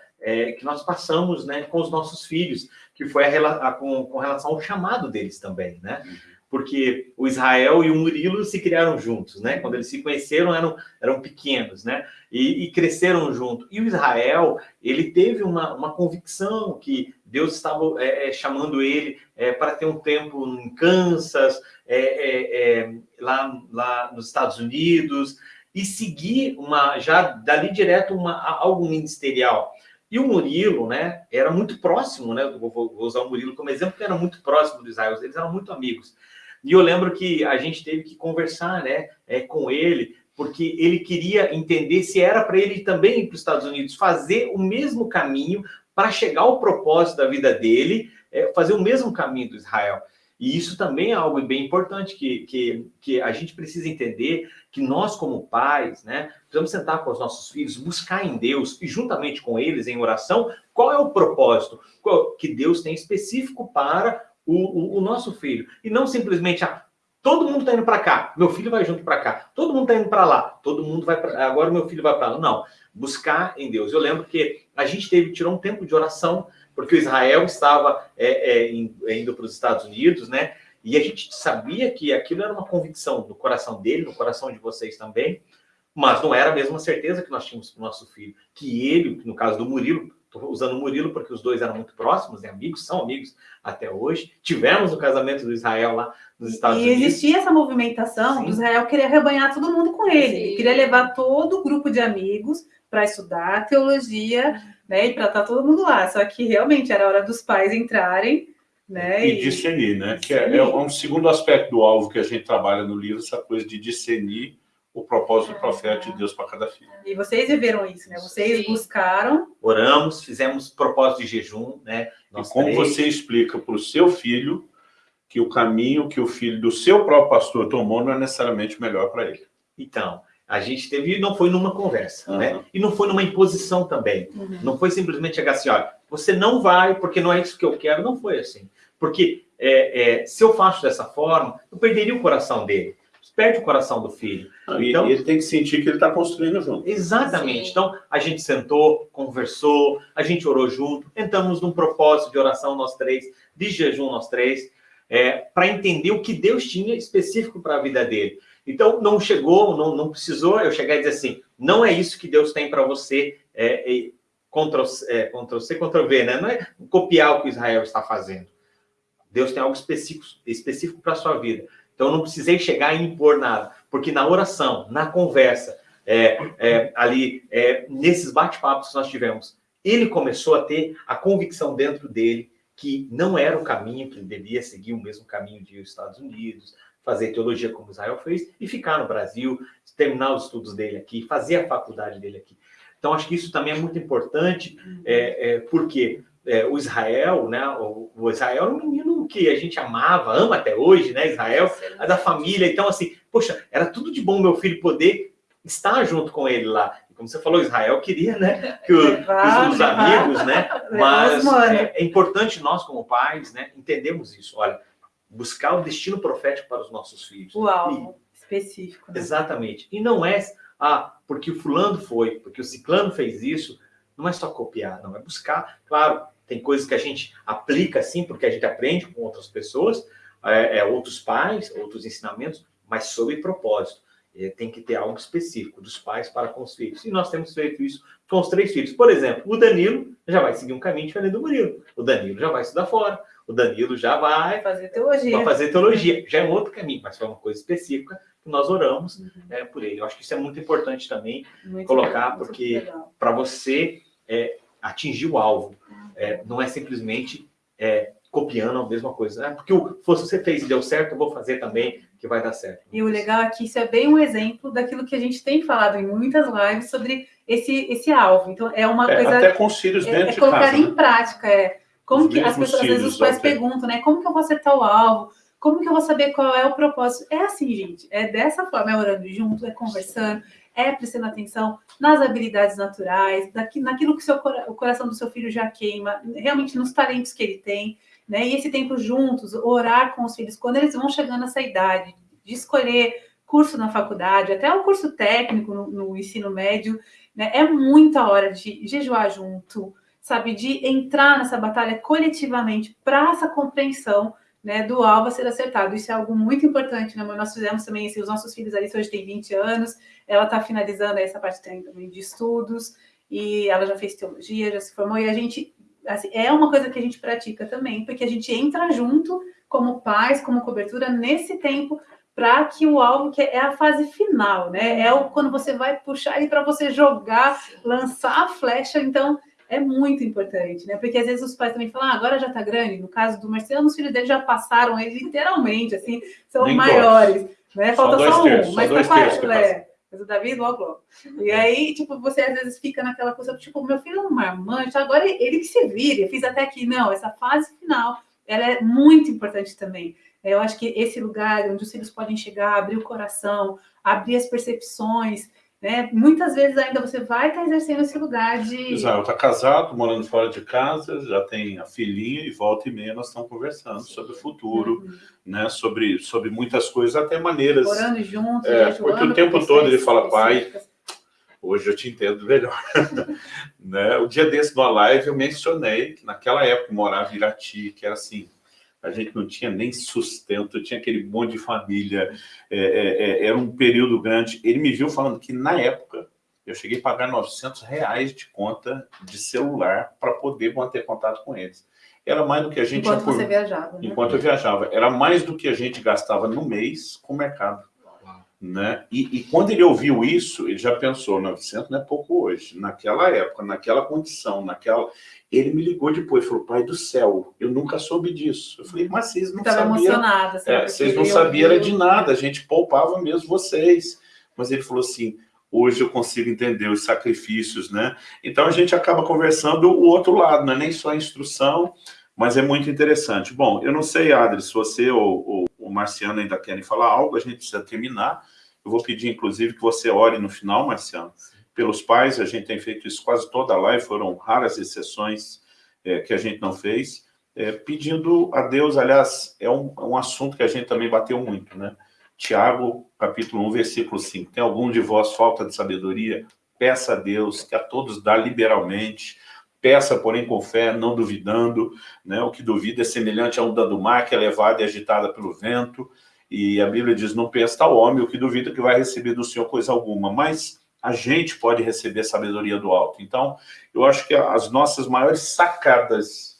que nós passamos né, com os nossos filhos, que foi a, a, com, com relação ao chamado deles também, né? Uhum porque o Israel e o Murilo se criaram juntos, né? Quando eles se conheceram, eram, eram pequenos, né? E, e cresceram junto. E o Israel, ele teve uma, uma convicção que Deus estava é, é chamando ele é, para ter um tempo em Kansas, é, é, é, lá, lá nos Estados Unidos, e seguir uma, já dali direto, uma, algo ministerial. E o Murilo, né, era muito próximo, né, vou, vou usar o Murilo como exemplo, porque era muito próximo do Israel, eles eram muito amigos. E eu lembro que a gente teve que conversar né, é, com ele, porque ele queria entender se era para ele também ir para os Estados Unidos, fazer o mesmo caminho para chegar ao propósito da vida dele, é, fazer o mesmo caminho do Israel. E isso também é algo bem importante que, que, que a gente precisa entender que nós, como pais, né, precisamos sentar com os nossos filhos, buscar em Deus e juntamente com eles em oração, qual é o propósito que Deus tem específico para o, o, o nosso filho. E não simplesmente, ah, todo mundo está indo para cá, meu filho vai junto para cá. Todo mundo está indo para lá, todo mundo vai para... Agora meu filho vai para lá. Não, buscar em Deus. Eu lembro que a gente teve, tirou um tempo de oração, porque o Israel estava é, é, indo para os Estados Unidos, né? E a gente sabia que aquilo era uma convicção no coração dele, no coração de vocês também, mas não era a mesma certeza que nós tínhamos para o nosso filho. Que ele, no caso do Murilo, Estou usando o Murilo porque os dois eram muito próximos, né? amigos, são amigos até hoje. Tivemos o casamento do Israel lá nos Estados e Unidos. E existia essa movimentação Sim. do Israel querer rebanhar todo mundo com ele. Ele queria levar todo o grupo de amigos para estudar teologia, né? E para estar tá todo mundo lá. Só que realmente era hora dos pais entrarem. Né, e, e discernir, né? Que é, é, um segundo aspecto do alvo que a gente trabalha no livro, essa coisa de discernir o propósito do profeta de Deus para cada filho. E vocês viveram isso, né? Vocês Sim. buscaram. Oramos, fizemos propósito de jejum, né? Nós e como três. você explica para o seu filho que o caminho que o filho do seu próprio pastor tomou não é necessariamente melhor para ele. Então, a gente teve, não foi numa conversa, uhum. né? E não foi numa imposição também. Uhum. Não foi simplesmente chegar assim, olha, você não vai porque não é isso que eu quero. Não foi assim. Porque é, é, se eu faço dessa forma, eu perderia o coração dele perde o coração do filho. então, e ele tem que sentir que ele está construindo junto. Exatamente. Sim. Então, a gente sentou, conversou, a gente orou junto, entramos num propósito de oração nós três, de jejum nós três, é, para entender o que Deus tinha específico para a vida dele. Então, não chegou, não, não precisou eu chegar e dizer assim, não é isso que Deus tem para você, é, é, Ctrl, é, Ctrl C, Ctrl V, né? Não é copiar o que Israel está fazendo. Deus tem algo específico, específico para a sua vida. Então, eu não precisei chegar e impor nada, porque na oração, na conversa, é, é, ali, é, nesses bate-papos que nós tivemos, ele começou a ter a convicção dentro dele que não era o caminho que ele devia seguir, o mesmo caminho de aos Estados Unidos, fazer teologia como Israel fez e ficar no Brasil, terminar os estudos dele aqui, fazer a faculdade dele aqui. Então, acho que isso também é muito importante, é, é, porque é, o Israel, né? O, o, Israel era um menino que a gente amava, ama até hoje, né? Israel, a da família. Então, assim, poxa, era tudo de bom meu filho poder estar junto com ele lá. Como você falou, Israel queria, né? Que, o, que os, amigos, né? Mas é, é, importante nós, como pais, né? Entendemos isso. Olha, buscar o destino profético para os nossos filhos. Uau, e, específico. Né? Exatamente. E não é, ah, porque o fulano foi, porque o ciclano fez isso. Não é só copiar, não. É buscar, claro, tem coisas que a gente aplica assim, porque a gente aprende com outras pessoas, é, é, outros pais, outros ensinamentos, mas sob propósito. É, tem que ter algo específico dos pais para com os filhos. E nós temos feito isso com os três filhos. Por exemplo, o Danilo já vai seguir um caminho diferente do Murilo. O Danilo já vai estudar fora. O Danilo já vai fazer teologia. Vai fazer teologia. Já é um outro caminho, mas foi uma coisa específica que nós oramos uhum. é, por ele. Eu acho que isso é muito importante também muito colocar, legal, porque para você é, atingir o alvo, é, não é simplesmente é, copiando a mesma coisa. Né? Porque o, se você fez e deu certo, eu vou fazer também que vai dar certo. E o legal aqui, isso é bem um exemplo daquilo que a gente tem falado em muitas lives sobre esse, esse alvo. Então, é uma é, coisa... Até com os filhos é, dentro é, de colocar casa, em né? prática, é. Como os que as pessoas, às vezes os pais até. perguntam, né? Como que eu vou acertar o alvo? Como que eu vou saber qual é o propósito? É assim, gente. É dessa forma, é orando junto, é conversando, é prestando atenção nas habilidades naturais, naquilo que seu, o coração do seu filho já queima, realmente nos talentos que ele tem, né? E esse tempo juntos, orar com os filhos, quando eles vão chegando nessa idade, de escolher curso na faculdade, até o curso técnico no, no ensino médio, né? É muita hora de jejuar junto, sabe? De entrar nessa batalha coletivamente para essa compreensão né, do alvo a ser acertado. Isso é algo muito importante, né, Nós fizemos também, assim, os nossos filhos, ali hoje tem 20 anos, ela está finalizando essa parte também de estudos, e ela já fez teologia, já se formou, e a gente, assim, é uma coisa que a gente pratica também, porque a gente entra junto, como pais, como cobertura, nesse tempo, para que o alvo, que é a fase final, né, é o, quando você vai puxar aí para você jogar, lançar a flecha, então é muito importante, né? Porque às vezes os pais também falam, ah, agora já está grande. No caso do Marcelo, os filhos dele já passaram ele literalmente, assim, são Nem maiores. Né? Falta só, só um, terços, mas tá quase. É, mas o Davi logo, logo. E aí, tipo, você às vezes fica naquela coisa, tipo, meu filho é um marmanjo, agora ele que se vire, eu fiz até aqui. Não, essa fase final, ela é muito importante também. Eu acho que esse lugar onde os filhos podem chegar, abrir o coração, abrir as percepções, né? Muitas vezes ainda você vai estar exercendo esse lugar de... Israel está casado, morando fora de casa, já tem a filhinha e volta e meia nós estamos conversando sobre o futuro, uhum. né? sobre, sobre muitas coisas, até maneiras... Morando juntos, é, Porque o tempo todo ele fala, pai, hoje eu te entendo melhor. né? O dia desse, numa live, eu mencionei que naquela época morava em Irati, que era assim, a gente não tinha nem sustento, tinha aquele monte de família, é, é, é, era um período grande. Ele me viu falando que, na época, eu cheguei a pagar 900 reais de conta de celular para poder manter contato com eles. Era mais do que a gente... Enquanto você viajava. Né? Enquanto eu viajava. Era mais do que a gente gastava no mês com o mercado. Né? E, e, quando ele ouviu isso, ele já pensou, 900 não é pouco hoje. Naquela época, naquela condição, naquela... Ele me ligou depois, falou, pai do céu, eu nunca soube disso. Eu falei, mas vocês não sabiam... emocionada. É, vocês não sabiam de nada, a gente poupava mesmo vocês. Mas ele falou assim, hoje eu consigo entender os sacrifícios, né? Então a gente acaba conversando o outro lado, não é nem só a instrução, mas é muito interessante. Bom, eu não sei, Adri, se você ou, ou o Marciano ainda querem falar algo, a gente precisa terminar. Eu vou pedir, inclusive, que você ore no final, Marciano, pelos pais. A gente tem feito isso quase toda a live, foram raras exceções é, que a gente não fez. É, pedindo a Deus, aliás, é um, um assunto que a gente também bateu muito, né? Tiago, capítulo 1, versículo 5. Tem algum de vós falta de sabedoria? Peça a Deus, que a todos dá liberalmente, Peça, porém, com fé, não duvidando. Né? O que duvida é semelhante a onda do mar, que é levada e agitada pelo vento. E a Bíblia diz, não pensa tal homem, o que duvida que vai receber do Senhor coisa alguma. Mas a gente pode receber sabedoria do alto. Então, eu acho que as nossas maiores sacadas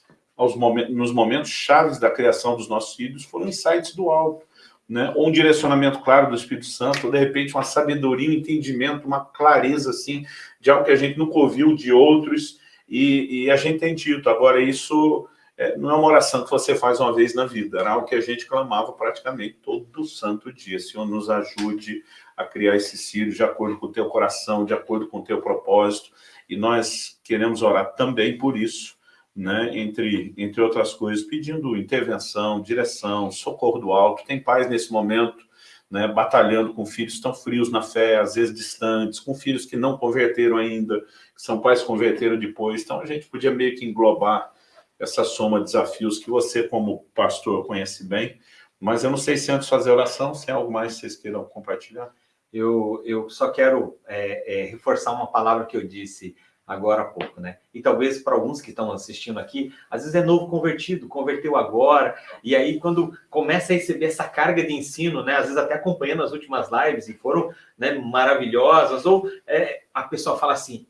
momentos, nos momentos chaves da criação dos nossos filhos foram insights do alto. Né? Ou um direcionamento claro do Espírito Santo, ou de repente uma sabedoria, um entendimento, uma clareza assim, de algo que a gente nunca ouviu de outros, e, e a gente tem dito, agora isso é, não é uma oração que você faz uma vez na vida, era algo que a gente clamava praticamente todo santo dia. Senhor, nos ajude a criar esses filhos de acordo com o teu coração, de acordo com o teu propósito, e nós queremos orar também por isso, né, entre, entre outras coisas, pedindo intervenção, direção, socorro do alto. Tem pais nesse momento né, batalhando com filhos tão frios na fé, às vezes distantes, com filhos que não converteram ainda, que são pais que converteram depois. Então, a gente podia meio que englobar essa soma de desafios que você, como pastor, conhece bem. Mas eu não sei se antes fazer oração, se é algo mais que vocês queiram compartilhar. Eu, eu só quero é, é, reforçar uma palavra que eu disse agora há pouco, né? E talvez para alguns que estão assistindo aqui, às vezes é novo convertido, converteu agora, e aí quando começa a receber essa carga de ensino, né? Às vezes até acompanhando as últimas lives e foram né, maravilhosas, ou é, a pessoa fala assim,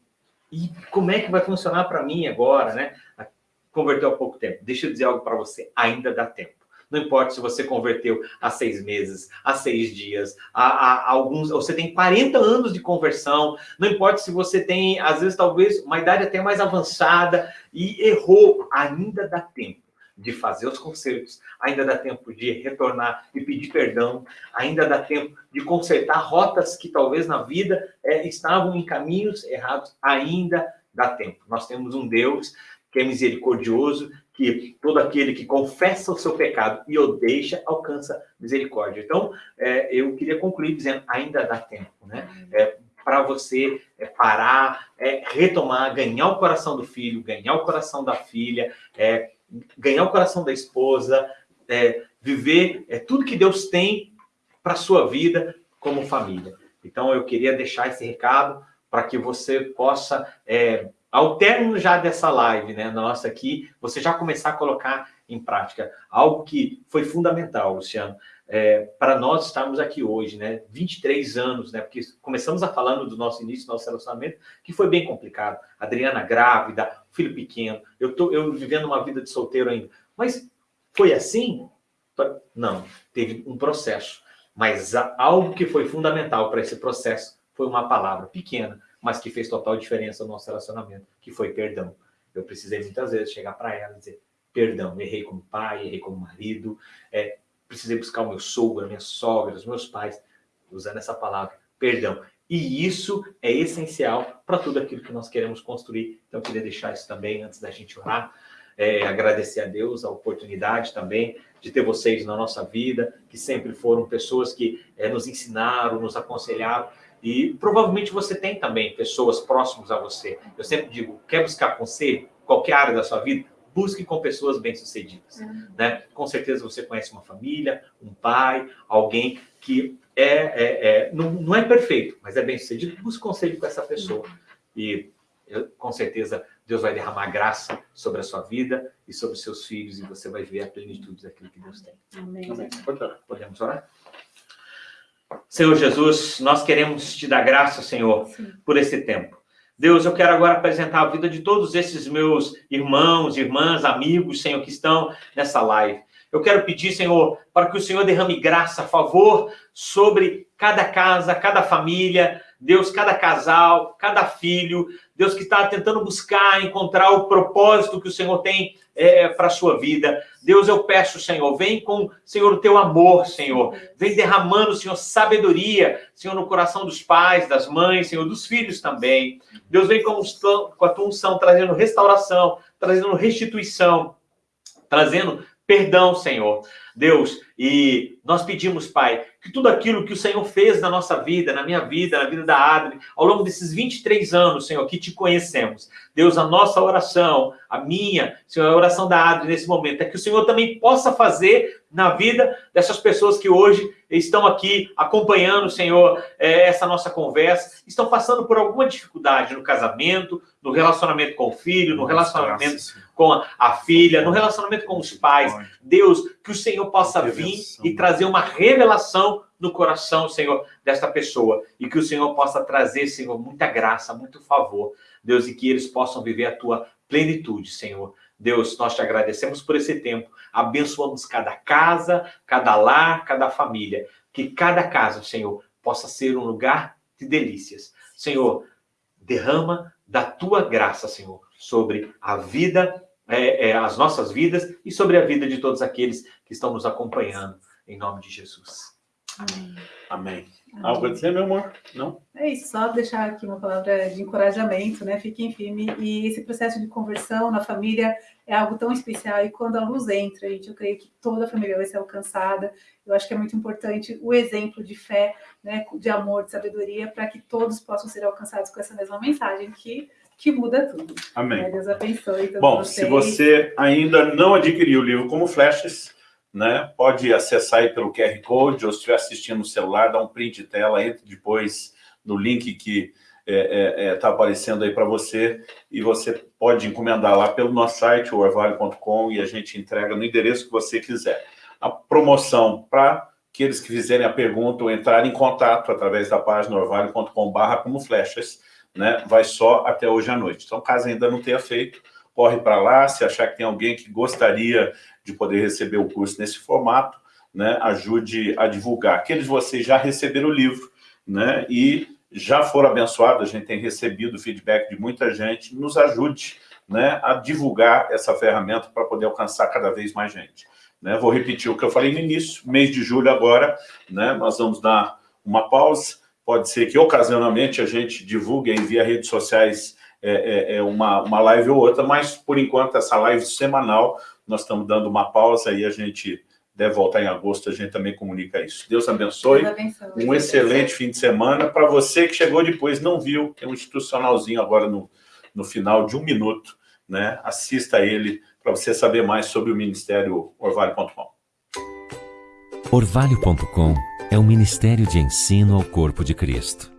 e como é que vai funcionar para mim agora, né? Converteu há pouco tempo. Deixa eu dizer algo para você, ainda dá tempo. Não importa se você converteu há seis meses, há seis dias, há, há, alguns, você tem 40 anos de conversão, não importa se você tem, às vezes, talvez, uma idade até mais avançada e errou, ainda dá tempo de fazer os concertos, ainda dá tempo de retornar e pedir perdão, ainda dá tempo de consertar rotas que talvez na vida é, estavam em caminhos errados, ainda dá tempo. Nós temos um Deus que é misericordioso, que todo aquele que confessa o seu pecado e o deixa, alcança misericórdia. Então, é, eu queria concluir dizendo, ainda dá tempo, né? É, para você é, parar, é, retomar, ganhar o coração do filho, ganhar o coração da filha, é, ganhar o coração da esposa, é, viver é, tudo que Deus tem para sua vida como família. Então, eu queria deixar esse recado para que você possa é, ao término já dessa live, né, nossa aqui, você já começar a colocar em prática algo que foi fundamental, Luciano, é, para nós estarmos aqui hoje, né, 23 anos, né, porque começamos a falando do nosso início, do nosso relacionamento, que foi bem complicado. Adriana grávida, filho pequeno, eu tô eu vivendo uma vida de solteiro ainda. Mas foi assim? Não, teve um processo. Mas algo que foi fundamental para esse processo foi uma palavra pequena, mas que fez total diferença no nosso relacionamento, que foi perdão. Eu precisei muitas vezes chegar para ela e dizer, perdão, errei como pai, errei como marido, é, precisei buscar o meu sogro, a minha sogra, os meus pais, usando essa palavra, perdão. E isso é essencial para tudo aquilo que nós queremos construir. Então, eu queria deixar isso também antes da gente orar. É, agradecer a Deus a oportunidade também de ter vocês na nossa vida, que sempre foram pessoas que é, nos ensinaram, nos aconselharam. E provavelmente você tem também pessoas próximas a você. Eu sempre digo, quer buscar conselho? Qualquer área da sua vida, busque com pessoas bem-sucedidas. Uhum. Né? Com certeza você conhece uma família, um pai, alguém que é, é, é não, não, é perfeito, mas é bem-sucedido. Busque conselho com essa pessoa. Uhum. E eu, com certeza Deus vai derramar graça sobre a sua vida e sobre os seus filhos e você vai ver a plenitude daquilo que Deus tem. Amém. Amém. Podemos orar? Senhor Jesus, nós queremos te dar graça, Senhor, Sim. por esse tempo. Deus, eu quero agora apresentar a vida de todos esses meus irmãos, irmãs, amigos, Senhor, que estão nessa live. Eu quero pedir, Senhor, para que o Senhor derrame graça, favor sobre cada casa, cada família, Deus, cada casal, cada filho, Deus que está tentando buscar, encontrar o propósito que o Senhor tem é, para a sua vida. Deus, eu peço, Senhor, vem com, Senhor, o teu amor, Senhor. Vem derramando, Senhor, sabedoria, Senhor, no coração dos pais, das mães, Senhor, dos filhos também. Deus, vem com, com a tua unção, trazendo restauração, trazendo restituição, trazendo perdão, Senhor. Deus, e nós pedimos, Pai, que tudo aquilo que o Senhor fez na nossa vida, na minha vida, na vida da Adri, ao longo desses 23 anos, Senhor, que te conhecemos. Deus, a nossa oração, a minha, Senhor, a oração da Adri nesse momento, é que o Senhor também possa fazer na vida dessas pessoas que hoje estão aqui acompanhando, Senhor, é, essa nossa conversa, estão passando por alguma dificuldade no casamento, no relacionamento com o filho, no relacionamento com a filha, no relacionamento com os pais. Deus, que o Senhor possa vir e trazer uma revelação no coração, Senhor, desta pessoa. E que o Senhor possa trazer, Senhor, muita graça, muito favor. Deus, e que eles possam viver a tua plenitude, Senhor. Deus, nós te agradecemos por esse tempo. Abençoamos cada casa, cada lar, cada família. Que cada casa, Senhor, possa ser um lugar de delícias. Senhor, derrama da tua graça, Senhor, sobre a vida é, é, as nossas vidas e sobre a vida de todos aqueles que estão nos acompanhando, em nome de Jesus. Amém. Amém. Algo a dizer, meu amor? Não? É isso, só deixar aqui uma palavra de encorajamento, né? Fiquem firme. E esse processo de conversão na família é algo tão especial. E quando a luz entra, gente, eu creio que toda a família vai ser alcançada. Eu acho que é muito importante o exemplo de fé, né? De amor, de sabedoria, para que todos possam ser alcançados com essa mesma mensagem que que muda tudo. Amém. Né? Deus abençoe todos Bom, vocês. se você ainda não adquiriu o livro como flashes, né, pode acessar aí pelo QR Code, ou se estiver assistindo no celular, dá um print de tela, entre depois no link que está é, é, é, tá aparecendo aí para você, e você pode encomendar lá pelo nosso site, orvalho.com, e a gente entrega no endereço que você quiser. A promoção para aqueles que fizerem a pergunta ou entrarem em contato através da página orvalho.com barra como flechas, né, vai só até hoje à noite. Então, caso ainda não tenha feito, corre para lá, se achar que tem alguém que gostaria de poder receber o curso nesse formato, né, ajude a divulgar. Aqueles de vocês já receberam o livro, né, e já foram abençoados, a gente tem recebido feedback de muita gente, nos ajude né, a divulgar essa ferramenta para poder alcançar cada vez mais gente. Né, vou repetir o que eu falei no início, mês de julho agora, né, nós vamos dar uma pausa, pode ser que ocasionalmente a gente divulgue aí via redes sociais é, é, é, uma, uma live ou outra, mas por enquanto essa live semanal, nós estamos dando uma pausa e a gente deve voltar em agosto, a gente também comunica isso. Deus abençoe, Deus abençoe. um excelente fim de semana. Para você que chegou depois não viu, tem um institucionalzinho agora no, no final de um minuto, né? assista ele para você saber mais sobre o Ministério Orvalho.com. Orvalho.com é um ministério de ensino ao corpo de Cristo.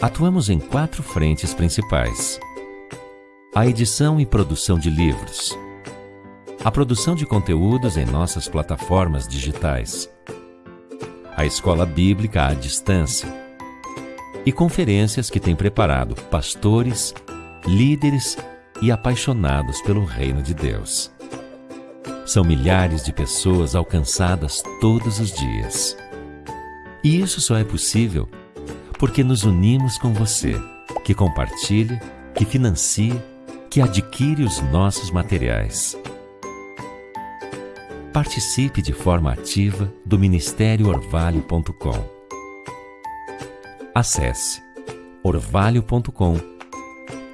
Atuamos em quatro frentes principais: a edição e produção de livros, a produção de conteúdos em nossas plataformas digitais, a escola bíblica à distância e conferências que tem preparado pastores, líderes e apaixonados pelo reino de Deus. São milhares de pessoas alcançadas todos os dias. E isso só é possível porque nos unimos com você, que compartilha, que financia, que adquire os nossos materiais. Participe de forma ativa do Ministério Orvalho.com. Acesse orvalho.com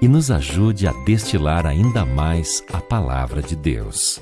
e nos ajude a destilar ainda mais a palavra de Deus.